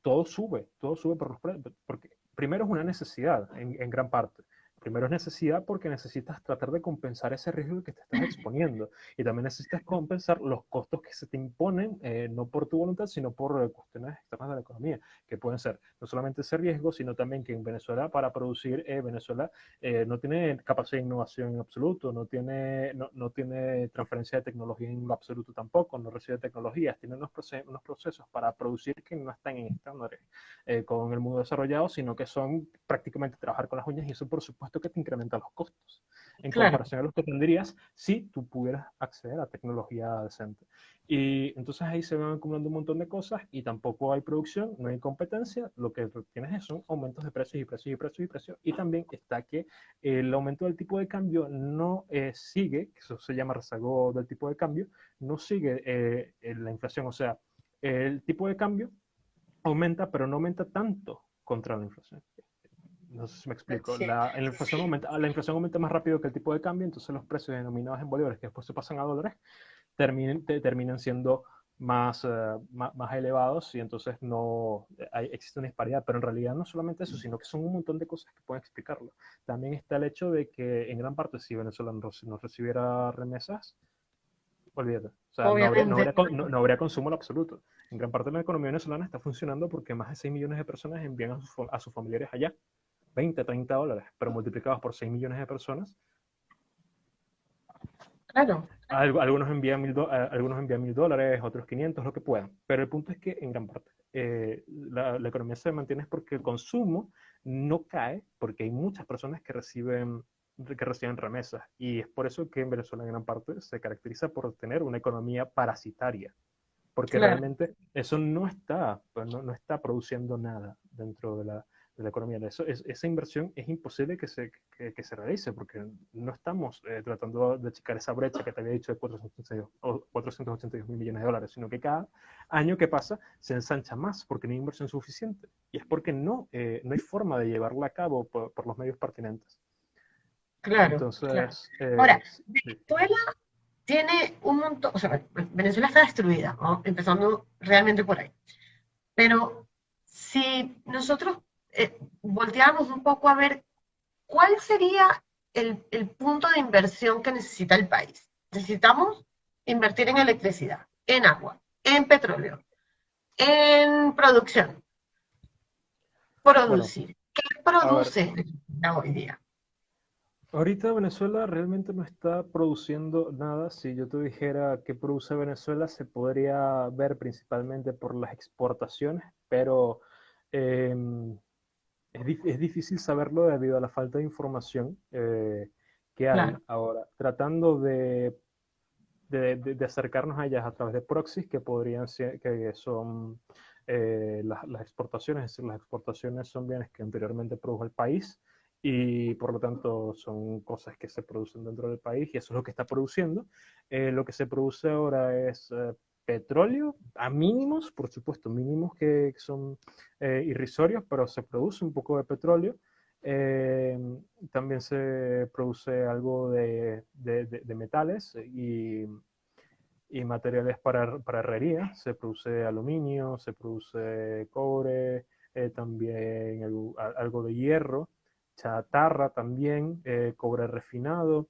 todo sube, todo sube por los precios, porque primero es una necesidad en gran parte. Primero es necesidad porque necesitas tratar de compensar ese riesgo que te estás exponiendo. Y también necesitas compensar los costos que se te imponen, eh, no por tu voluntad, sino por eh, cuestiones externas de la economía, que pueden ser no solamente ese riesgo, sino también que en Venezuela para producir, eh, Venezuela no tiene capacidad de innovación en absoluto, no tiene, no, no, tiene transferencia de tecnología en absoluto tampoco, no recibe tecnologías, tiene unos, procesos, unos procesos para producir que no están en estándares con el mundo desarrollado, sino que son prácticamente trabajar con las uñas. Y eso por supuesto que te incrementa los costos en comparación a los que tendrías si tú pudieras acceder a tecnología decente. Y entonces ahí se van acumulando un montón de cosas y tampoco hay producción, no hay competencia, lo que tienes son aumentos de precios y precios y precios y precios. Y también está que el aumento del tipo de cambio no eh, sigue, que eso se llama rezago del tipo de cambio, no sigue eh, la inflación, o sea, el tipo de cambio aumenta, pero no aumenta tanto contra la inflación. No sé si me explico. La, inflación aumenta, la inflación aumenta más rápido que el tipo de cambio, entonces los precios denominados en bolívares, que después se pasan a dólares, terminen, terminan siendo más, eh, más, elevados y entonces no hay, existe una disparidad. Pero en realidad no solamente eso, sino que son un montón de cosas que pueden explicarlo. También está el hecho de que en gran parte si Venezuela no, recibiera remesas, olvídate. O sea, no habría, no, habría, consumo en absoluto. En gran parte la economía venezolana está funcionando porque más de 6 millones de personas envían a sus, a sus familiares allá. 20, 30 dólares, pero multiplicados por 6 millones de personas. Claro. Algunos envían, mil algunos envían mil dólares, otros 500, lo que puedan. Pero el punto es que en gran parte eh, la, economía se mantiene porque el consumo no cae, porque hay muchas personas que reciben, que reciben remesas. Y es por eso que en Venezuela en gran parte se caracteriza por tener una economía parasitaria. Porque realmente eso no está, pues, no, no está produciendo nada dentro de la, de la economía. Eso, es, esa inversión es imposible que se, que, se realice porque no estamos eh, tratando de achicar esa brecha que te había dicho de 482, 482 mil millones de dólares, sino que cada año que pasa se ensancha más porque no hay inversión suficiente. Y es porque no, eh, no hay forma de llevarla a cabo por, los medios pertinentes. Claro. Entonces, eh, Ahora, Venezuela tiene un montón, o sea, Venezuela está destruida, empezando realmente por ahí. Pero si nosotros eh, volteamos un poco a ver cuál sería el, el punto de inversión que necesita el país. Necesitamos invertir en electricidad, en agua, en petróleo, en producción. Producir. ¿Qué produce hoy día? Ahorita Venezuela realmente no está produciendo nada. Si yo te dijera qué produce Venezuela, se podría ver principalmente por las exportaciones, pero eh, es, difícil saberlo debido a la falta de información eh, que hay ahora. Tratando de, de, acercarnos a ellas a través de proxies que podrían ser, que son eh, las, exportaciones, es decir, las exportaciones son bienes que anteriormente produjo el país y por lo tanto son cosas que se producen dentro del país y eso es lo que está produciendo. Eh, lo que se produce ahora es petróleo a mínimos, por supuesto, mínimos que son eh, irrisorios, pero se produce un poco de petróleo. Eh, también se produce algo de, de, metales y, y, materiales para, para herrería. Se produce aluminio, se produce cobre, eh, también algo, algo, de hierro, chatarra también, cobre refinado,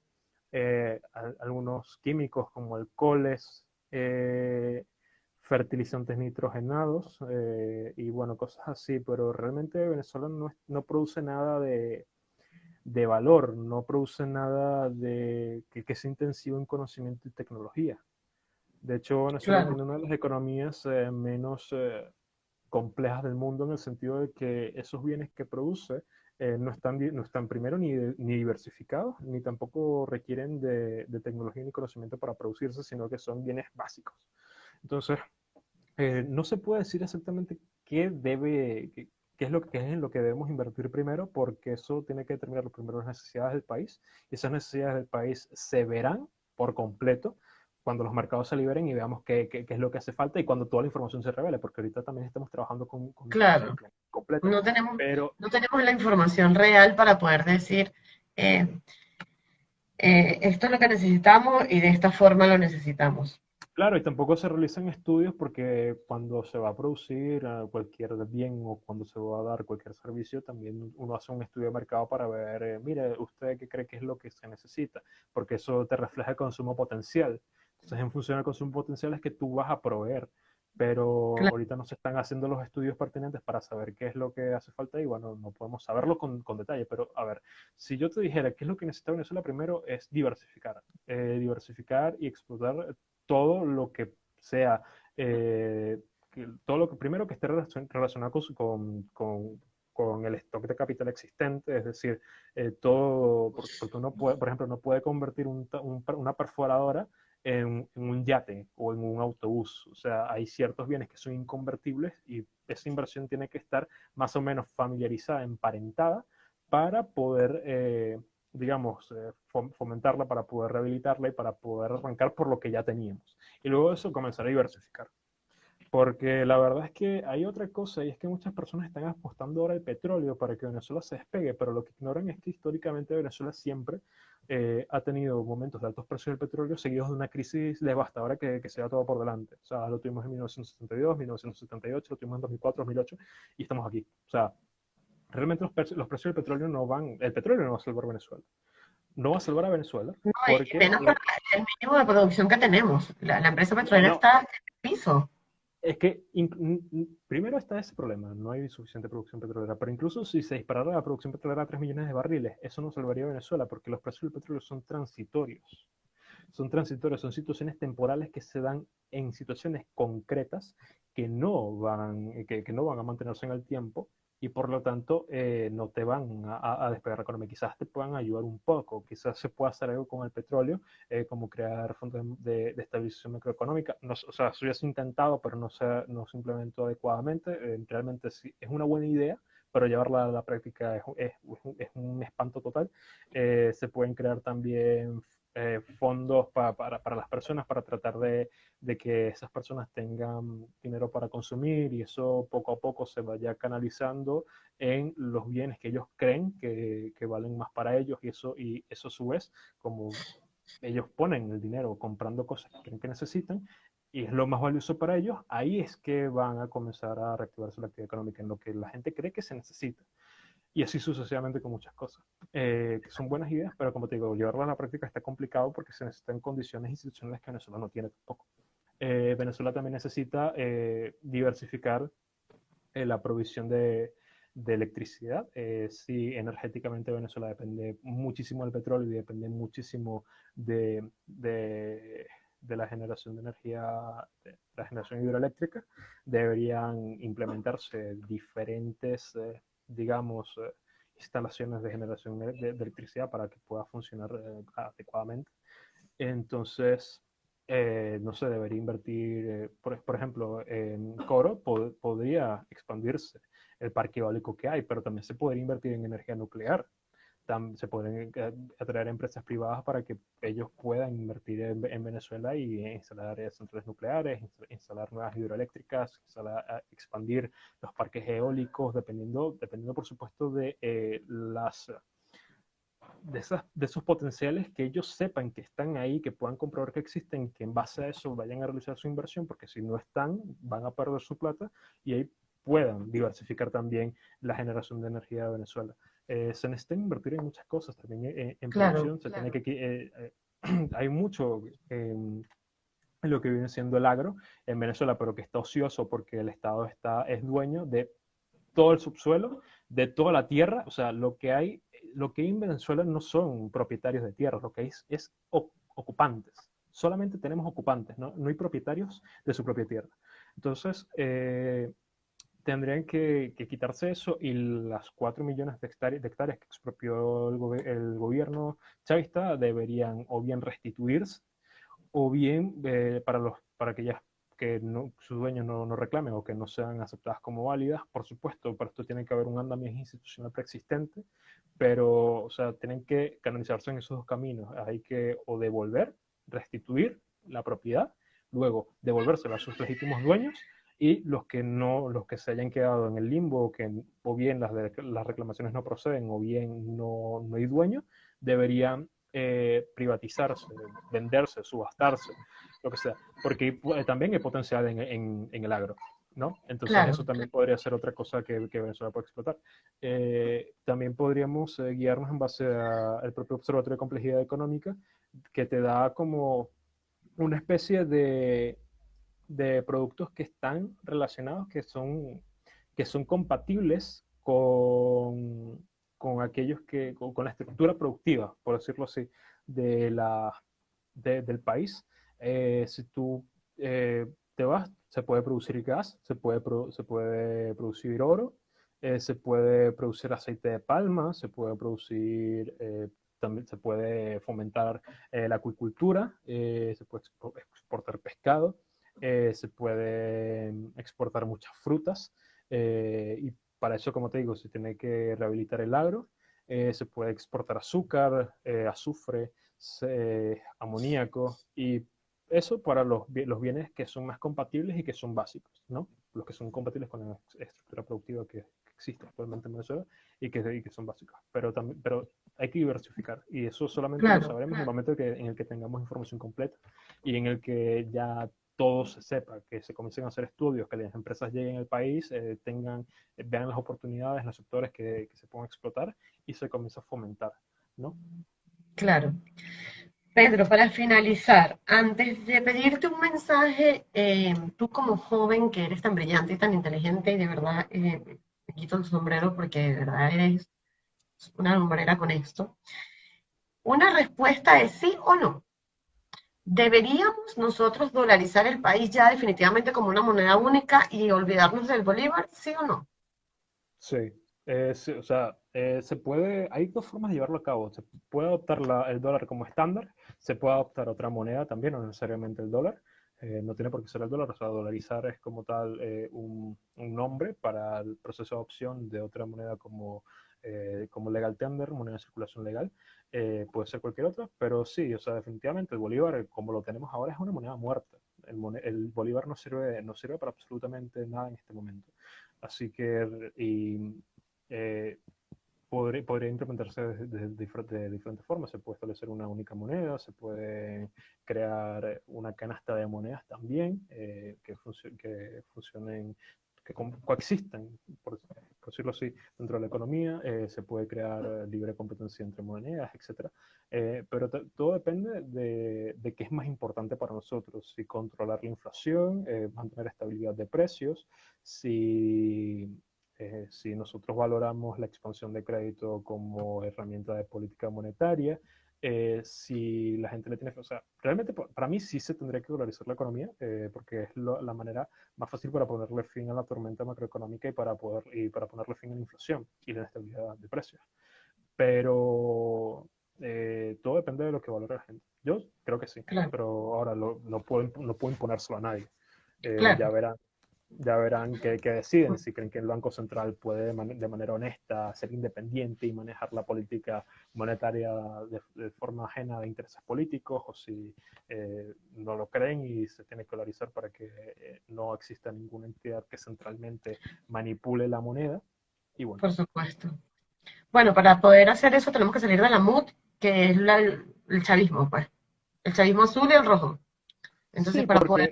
algunos químicos como alcoholes, eh, fertilizantes nitrogenados eh, y bueno, cosas así, pero realmente Venezuela no, no produce nada de, de, valor, no produce nada de que, que, sea intensivo en conocimiento y tecnología. De hecho, Venezuela es una de las economías eh, menos complejas del mundo en el sentido de que esos bienes que produce eh, no, están, no están primero ni, ni, diversificados, ni tampoco requieren de, de, tecnología ni conocimiento para producirse, sino que son bienes básicos. Entonces, eh, no se puede decir exactamente qué debe, qué, es lo que es en lo que debemos invertir primero, porque eso tiene que determinar primero las necesidades del país, y esas necesidades del país se verán por completo cuando los mercados se liberen y veamos qué, qué, es lo que hace falta y cuando toda la información se revele, porque ahorita también estamos trabajando con, con claro. completa. No tenemos, pero, no tenemos la información real para poder decir, eh, eh, esto es lo que necesitamos y de esta forma lo necesitamos. Claro, y tampoco se realizan estudios porque cuando se va a producir eh, cualquier bien o cuando se va a dar cualquier servicio, también uno hace un estudio de mercado para ver, eh, mire, usted qué cree que es lo que se necesita, porque eso te refleja el consumo potencial. Entonces, en función del consumo potencial es que tú vas a proveer, pero ahorita no se están haciendo los estudios pertinentes para saber qué es lo que hace falta y bueno, no podemos saberlo con, con detalle, pero a ver, si yo te dijera qué es lo que necesita Venezuela, primero es diversificar, eh, diversificar y explotar todo lo que sea, eh, todo lo que primero que esté relacionado con, con, con, el stock de capital existente, es decir, eh, todo, porque uno puede, por ejemplo, no puede convertir un, una perforadora en, un yate o en un autobús. O sea, hay ciertos bienes que son inconvertibles y esa inversión tiene que estar más o menos familiarizada, emparentada, para poder eh, digamos, eh, fomentarla para poder rehabilitarla y para poder arrancar por lo que ya teníamos. Y luego eso comenzar a diversificar. Porque la verdad es que hay otra cosa y es que muchas personas están apostando ahora al petróleo para que Venezuela se despegue, pero lo que ignoran es que históricamente Venezuela siempre eh, ha tenido momentos de altos precios del petróleo seguidos de una crisis devastadora que, que se da todo por delante. O sea, lo tuvimos en 1972, 1978, lo tuvimos en 2004, 2008 y estamos aquí. O sea, realmente los, precios, los precios del petróleo no van, el petróleo no va a salvar Venezuela. No va a salvar a Venezuela. No, porque menos el mínimo de producción que tenemos. La, empresa petrolera está en el piso. Es que primero está ese problema, no hay suficiente producción petrolera, pero incluso si se disparara la producción petrolera a 3 millones de barriles, eso no salvaría a Venezuela porque los precios del petróleo son transitorios. Son transitorios, son situaciones temporales que se dan en situaciones concretas que no van, que, que no van a mantenerse en el tiempo y por lo tanto eh, no te van a, despegar la economía. Quizás te puedan ayudar un poco, quizás se pueda hacer algo con el petróleo, eh, como crear fondos de, estabilización macroeconómica. No, o sea, eso ya se ha intentado, pero no se, no se implementó adecuadamente. Eh, realmente sí, es una buena idea, pero llevarla a la práctica es, es, es un espanto total. se pueden crear también eh, fondos para, para, las personas para tratar de, de, que esas personas tengan dinero para consumir y eso poco a poco se vaya canalizando en los bienes que ellos creen que, que valen más para ellos y eso, y eso a su vez, como ellos ponen el dinero comprando cosas que creen que necesitan, y es lo más valioso para ellos, ahí es que van a comenzar a reactivarse la actividad económica, en lo que la gente cree que se necesita y así sucesivamente con muchas cosas, eh, que son buenas ideas, pero como te digo, llevarlas a la práctica está complicado porque se necesitan condiciones institucionales que Venezuela no tiene tampoco. Eh, Venezuela también necesita eh, diversificar la provisión de, de electricidad. sí, energéticamente Venezuela depende muchísimo del petróleo y depende muchísimo de, de, de la generación de energía, de la generación hidroeléctrica. Deberían implementarse diferentes digamos, eh, instalaciones de generación de, electricidad para que pueda funcionar eh, adecuadamente. Entonces, eh, no se debería invertir, por, por, ejemplo, en Coro podría expandirse el parque eólico que hay, pero también se podría invertir en energía nuclear se pueden eh, atraer empresas privadas para que ellos puedan invertir en, Venezuela y instalar centrales nucleares, instalar nuevas hidroeléctricas, expandir los parques eólicos, dependiendo, dependiendo por supuesto de eh, las de, esas, de esos potenciales que ellos sepan que están ahí, que puedan comprobar que existen, que en base a eso vayan a realizar su inversión, porque si no están, van a perder su plata y ahí puedan diversificar también la generación de energía de Venezuela. Eh, se necesita invertir en muchas cosas también eh, en producción. Se tiene que, eh, [CLEARS THROAT] hay mucho en lo que viene siendo el agro en Venezuela, pero que está ocioso porque el Estado está, es dueño de todo el subsuelo, de toda la tierra. O sea, lo que hay, lo que hay en Venezuela no son propietarios de tierra, lo que hay es, ocupantes. Solamente tenemos ocupantes, ¿no? no hay propietarios de su propia tierra. Entonces, tendrían que, quitarse eso y las 4 millones de hectáreas, que expropió el, gobierno chavista deberían o bien restituirse o bien eh, para, los, para aquellas que no, sus dueños no, no, reclamen o que no sean aceptadas como válidas. Por supuesto, para esto tiene que haber un andamiaje institucional preexistente, pero o sea, tienen que canalizarse en esos dos caminos. Hay que o devolver, restituir la propiedad, luego devolvérsela a sus legítimos dueños y los que no, los que se hayan quedado en el limbo, que o bien las, las reclamaciones no proceden o bien no, no hay dueño, deberían eh, privatizarse, venderse, subastarse, lo que sea, porque también hay potencial en, el agro. ¿no? Entonces eso también podría ser otra cosa que, Venezuela puede explotar. Eh, también podríamos eh, guiarnos en base al propio Observatorio de Complejidad Económica, que te da como una especie de, de productos que están relacionados, que son, que son compatibles con, con aquellos que, con, la estructura productiva, por decirlo así, de la, del país. Eh, si tú eh, te vas, se puede producir gas, se puede, se puede producir oro, eh, se puede producir aceite de palma, se puede producir, también se puede fomentar la acuicultura, se puede exportar pescado, se puede exportar muchas frutas y para eso, como te digo, se tiene que rehabilitar el agro, eh, se puede exportar azúcar, eh, azufre, amoníaco y eso para los, los, bienes que son más compatibles y que son básicos, ¿no? Los que son compatibles con la estructura productiva que, existe actualmente en Venezuela y que, que son básicos. Pero, también, pero hay que diversificar y eso solamente lo sabremos en el momento que, en el que tengamos información completa y en el que ya todo se sepa, que se comiencen a hacer estudios, que las empresas lleguen al país, eh, tengan, eh, vean las oportunidades los sectores que, se puedan explotar y se comienza a fomentar, ¿no? Claro. Pedro, para finalizar, antes de pedirte un mensaje, eh, tú como joven que eres tan brillante y tan inteligente, y de verdad me quito el sombrero porque de verdad eres una lumbrera con esto, una respuesta es sí o no. ¿Deberíamos nosotros dolarizar el país ya definitivamente como una moneda única y olvidarnos del bolívar, sí o no? Sí, eh, o sea, eh, se puede, hay dos formas de llevarlo a cabo. Se puede adoptar el dólar como estándar, se puede adoptar otra moneda también, no necesariamente el dólar. Eh, no tiene por qué ser el dólar, o sea, dolarizar es como tal un, un, nombre para el proceso de adopción de otra moneda como, como legal tender, moneda de circulación legal. Eh, puede ser cualquier otra, pero sí, o sea, definitivamente el bolívar, como lo tenemos ahora, es una moneda muerta. El, bolívar no sirve, no sirve para absolutamente nada en este momento. Así que, y, eh, podría, podría, implementarse de, diferentes formas. Se puede establecer una única moneda, se puede crear una canasta de monedas también eh, que, que funcionen que coexisten, por, decirlo así, dentro de la economía, eh, se puede crear libre competencia entre monedas, etc. Eh, pero todo depende de, de, qué es más importante para nosotros, si controlar la inflación, eh, mantener estabilidad de precios, si, si nosotros valoramos la expansión de crédito como herramienta de política monetaria, eh, si la gente le tiene O sea, realmente para mí sí se tendría que dolarizar la economía, eh, porque es la manera más fácil para ponerle fin a la tormenta macroeconómica y para, poder, y para ponerle fin a la inflación y la inestabilidad de precios. Pero eh, todo depende de lo que valore la gente. Yo creo que sí, pero ahora no, puedo, no puedo imponérselo a nadie. Ya verán ya verán qué, deciden, si creen que el Banco Central puede de, manera honesta ser independiente y manejar la política monetaria de, forma ajena de intereses políticos, o si eh, no lo creen y se tiene que dolarizar para que eh, no exista ninguna entidad que centralmente manipule la moneda. Y bueno. Por supuesto. Bueno, para poder hacer eso tenemos que salir de la MUD, que es el chavismo, pues. El chavismo azul y el rojo. Entonces, para poder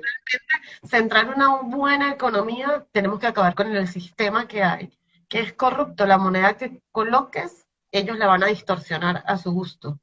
centrar una buena economía, tenemos que acabar con el sistema que hay, que es corrupto. La moneda que coloques, ellos la van a distorsionar a su gusto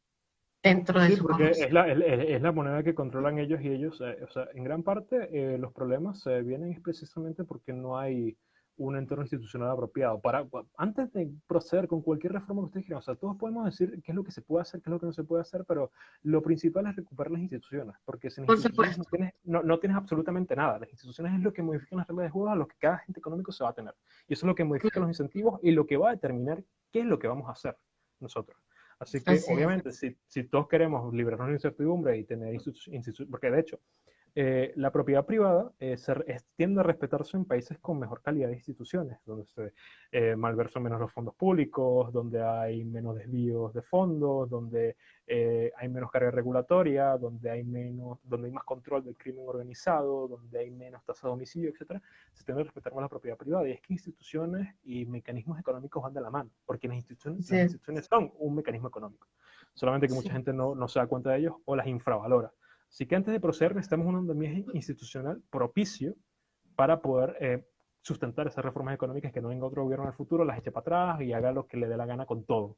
dentro de sí, su porque es la, es, la, moneda que controlan ellos y ellos, eh, o sea, en gran parte eh, los problemas eh, vienen precisamente porque no hay un entorno institucional apropiado. Para, antes de proceder con cualquier reforma que ustedes quieran, o sea, todos podemos decir qué es lo que se puede hacer, qué es lo que no se puede hacer, pero lo principal es recuperar las instituciones, porque sin instituciones no tienes, no, tienes, absolutamente nada. Las instituciones es lo que modifican las reglas de juego a lo que cada agente económico se va a tener. Y eso es lo que modifica los incentivos y lo que va a determinar qué es lo que vamos a hacer nosotros. Así que, obviamente, si, si, todos queremos liberarnos de incertidumbre y tener instituciones, porque de hecho, eh, la propiedad privada eh, tiende a respetarse en países con mejor calidad de instituciones, donde se eh, malversan menos los fondos públicos, donde hay menos desvíos de fondos, donde hay menos carga regulatoria, donde hay, menos, donde hay más control del crimen organizado, donde hay menos tasa de homicidio, etc. Se tiende a respetar más la propiedad privada. Y es que instituciones y mecanismos económicos van de la mano, porque las instituciones, las instituciones son un mecanismo económico. solamente que mucha gente no, no se da cuenta de ellos o las infravalora. Así que antes de proceder necesitamos un andamiaje institucional propicio para poder eh, sustentar esas reformas económicas que no venga otro gobierno en el futuro, las eche para atrás y haga lo que le dé la gana con todo.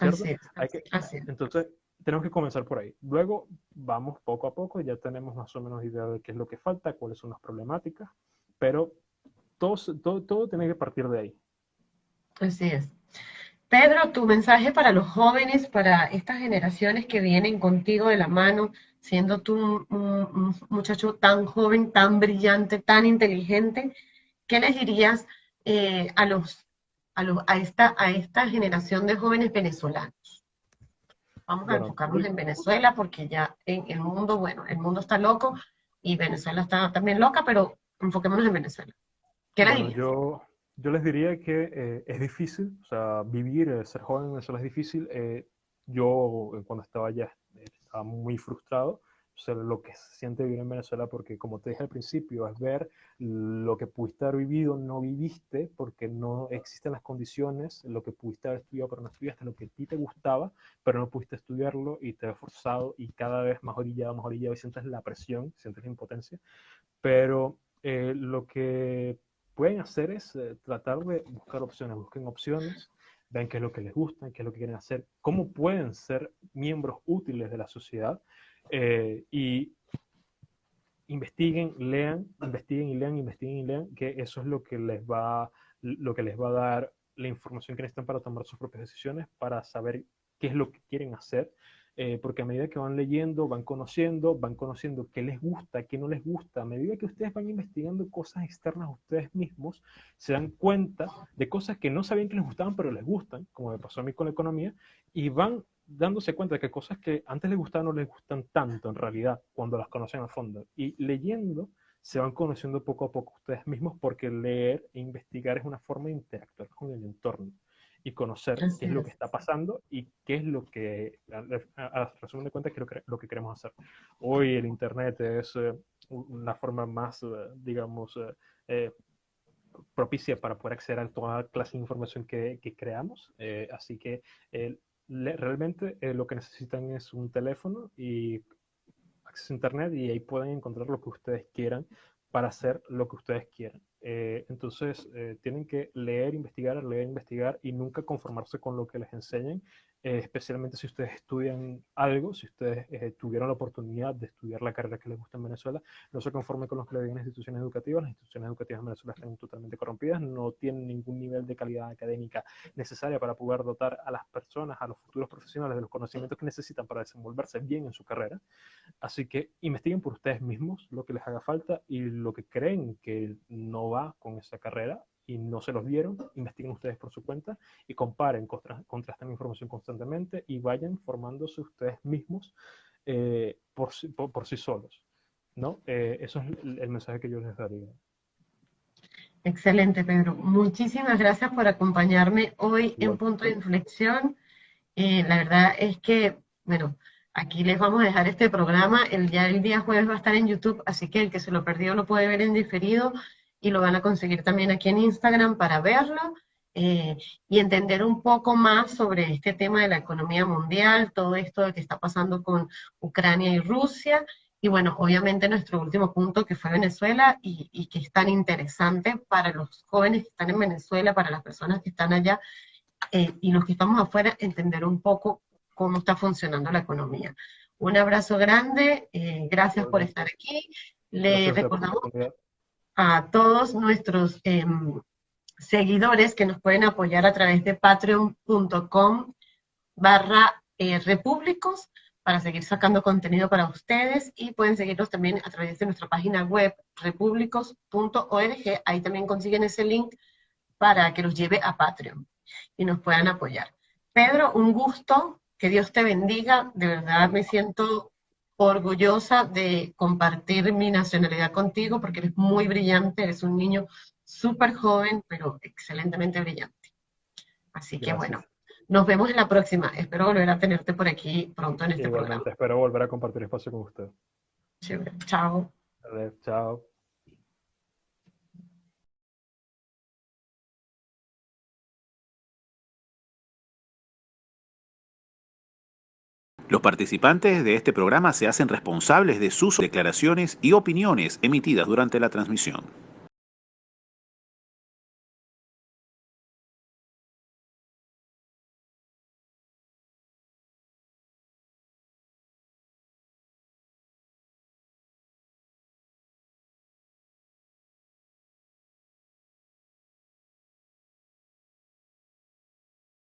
Así es, Hay que- así es. entonces, tenemos que comenzar por ahí. Luego vamos poco a poco, ya tenemos más o menos idea de qué es lo que falta, cuáles son las problemáticas, pero todo, todo tiene que partir de ahí. Así es. Pedro, tu mensaje para los jóvenes, para estas generaciones que vienen contigo de la mano, siendo tú un, muchacho tan joven, tan brillante, tan inteligente, ¿qué les dirías eh, a los, a los, a esta, a esta generación de jóvenes venezolanos? Vamos a enfocarnos yo- en Venezuela porque ya en el mundo, bueno, el mundo está loco y Venezuela está también loca, pero enfoquémonos en Venezuela. ¿Qué les Bueno, dirías? yo, yo les diría que eh, es difícil, o sea, vivir, ser joven en Venezuela es difícil. Eh, yo eh, cuando estaba allá estaba muy frustrado, sea, lo que se siente vivir en Venezuela, porque como te dije al principio, es ver lo que pudiste haber vivido, no viviste, porque no existen las condiciones, lo que pudiste haber estudiado, pero no estudiaste, lo que a ti te gustaba, pero no pudiste estudiarlo y te has forzado y cada vez más orillado, más orillado y sientes la presión, sientes la impotencia. Pero eh, lo que pueden hacer es eh, tratar de buscar opciones, busquen opciones, vean qué es lo que les gusta, qué es lo que quieren hacer, cómo pueden ser miembros útiles de la sociedad eh, y investiguen, lean, investiguen y lean, investiguen y lean, que eso es lo que les va, lo que les va a dar la información que necesitan para tomar sus propias decisiones, para saber qué es lo que quieren hacer, eh, porque a medida que van leyendo, van conociendo, van conociendo qué les gusta, qué no les gusta, a medida que ustedes van investigando cosas externas a ustedes mismos, se dan cuenta de cosas que no sabían que les gustaban, pero les gustan, como me pasó a mí con la economía, y van dándose cuenta de que cosas que antes les gustaban no les gustan tanto en realidad cuando las conocen a fondo. Y leyendo se van conociendo poco a poco ustedes mismos porque leer e investigar es una forma de interactuar con el entorno y conocer Así qué es lo que está pasando y qué es lo que, a, a- a resumen de cuentas, lo que, lo que queremos hacer. Hoy el Internet es eh, una forma más, eh, digamos, eh, eh, propicia para poder acceder a toda clase de información que, que creamos. Eh, así que le- realmente lo que necesitan es un teléfono y acceso a internet y ahí pueden encontrar lo que ustedes quieran para hacer lo que ustedes quieran. Eh, entonces, eh, tienen que leer, investigar, leer, investigar y nunca conformarse con lo que les enseñen, eh, especialmente si ustedes estudian algo, si ustedes tuvieron la oportunidad de estudiar la carrera que les gusta en Venezuela, no se conformen con lo que le digan instituciones educativas. Las instituciones educativas en Venezuela están totalmente corrompidas, no tienen ningún nivel de calidad académica necesaria para poder dotar a las personas, a los futuros profesionales de los conocimientos que necesitan para desenvolverse bien en su carrera. Así que investiguen por ustedes mismos lo que les haga falta y lo que creen que no va con esa carrera y no se los dieron, investiguen ustedes por su cuenta y comparen, contra- contrasten información constantemente y vayan formándose ustedes mismos eh, por, por, por sí solos. ¿no? Eh, eso es el, el mensaje que yo les daría. Excelente, Pedro. Muchísimas gracias por acompañarme hoy en. Punto de Inflexión. Eh, la verdad es que, bueno, aquí les vamos a dejar este programa. El, ya el día jueves va a estar en YouTube, así que el que se lo perdió lo puede ver en diferido y lo van a conseguir también aquí en Instagram para verlo eh, y entender un poco más sobre este tema de la economía mundial, todo esto que está pasando con Ucrania y Rusia. Y bueno, obviamente nuestro último punto que fue Venezuela y, y que es tan interesante para los jóvenes que están en Venezuela, para las personas que están allá eh, y los que estamos afuera, entender un poco cómo está funcionando la economía. Un abrazo grande, eh, gracias por estar aquí. Le Gracias recordamos. A todos nuestros em, seguidores que nos pueden apoyar a través de patreon.com barra eh, repúblicos para seguir sacando contenido para ustedes y pueden seguirnos también a través de nuestra página web repúblicos.org. Ahí también consiguen ese link para que los lleve a Patreon y nos puedan apoyar. Pedro, un gusto, que Dios te bendiga, de verdad me siento orgullosa de compartir mi nacionalidad contigo porque eres muy brillante, eres un niño súper joven, pero excelentemente brillante. Así que bueno, nos vemos en la próxima. Espero volver a tenerte por aquí pronto en este Igualmente, espero volver a compartir espacio con usted. programa. Chévere. Chao. Chao. Los participantes de este programa se hacen responsables de sus declaraciones y opiniones emitidas durante la transmisión.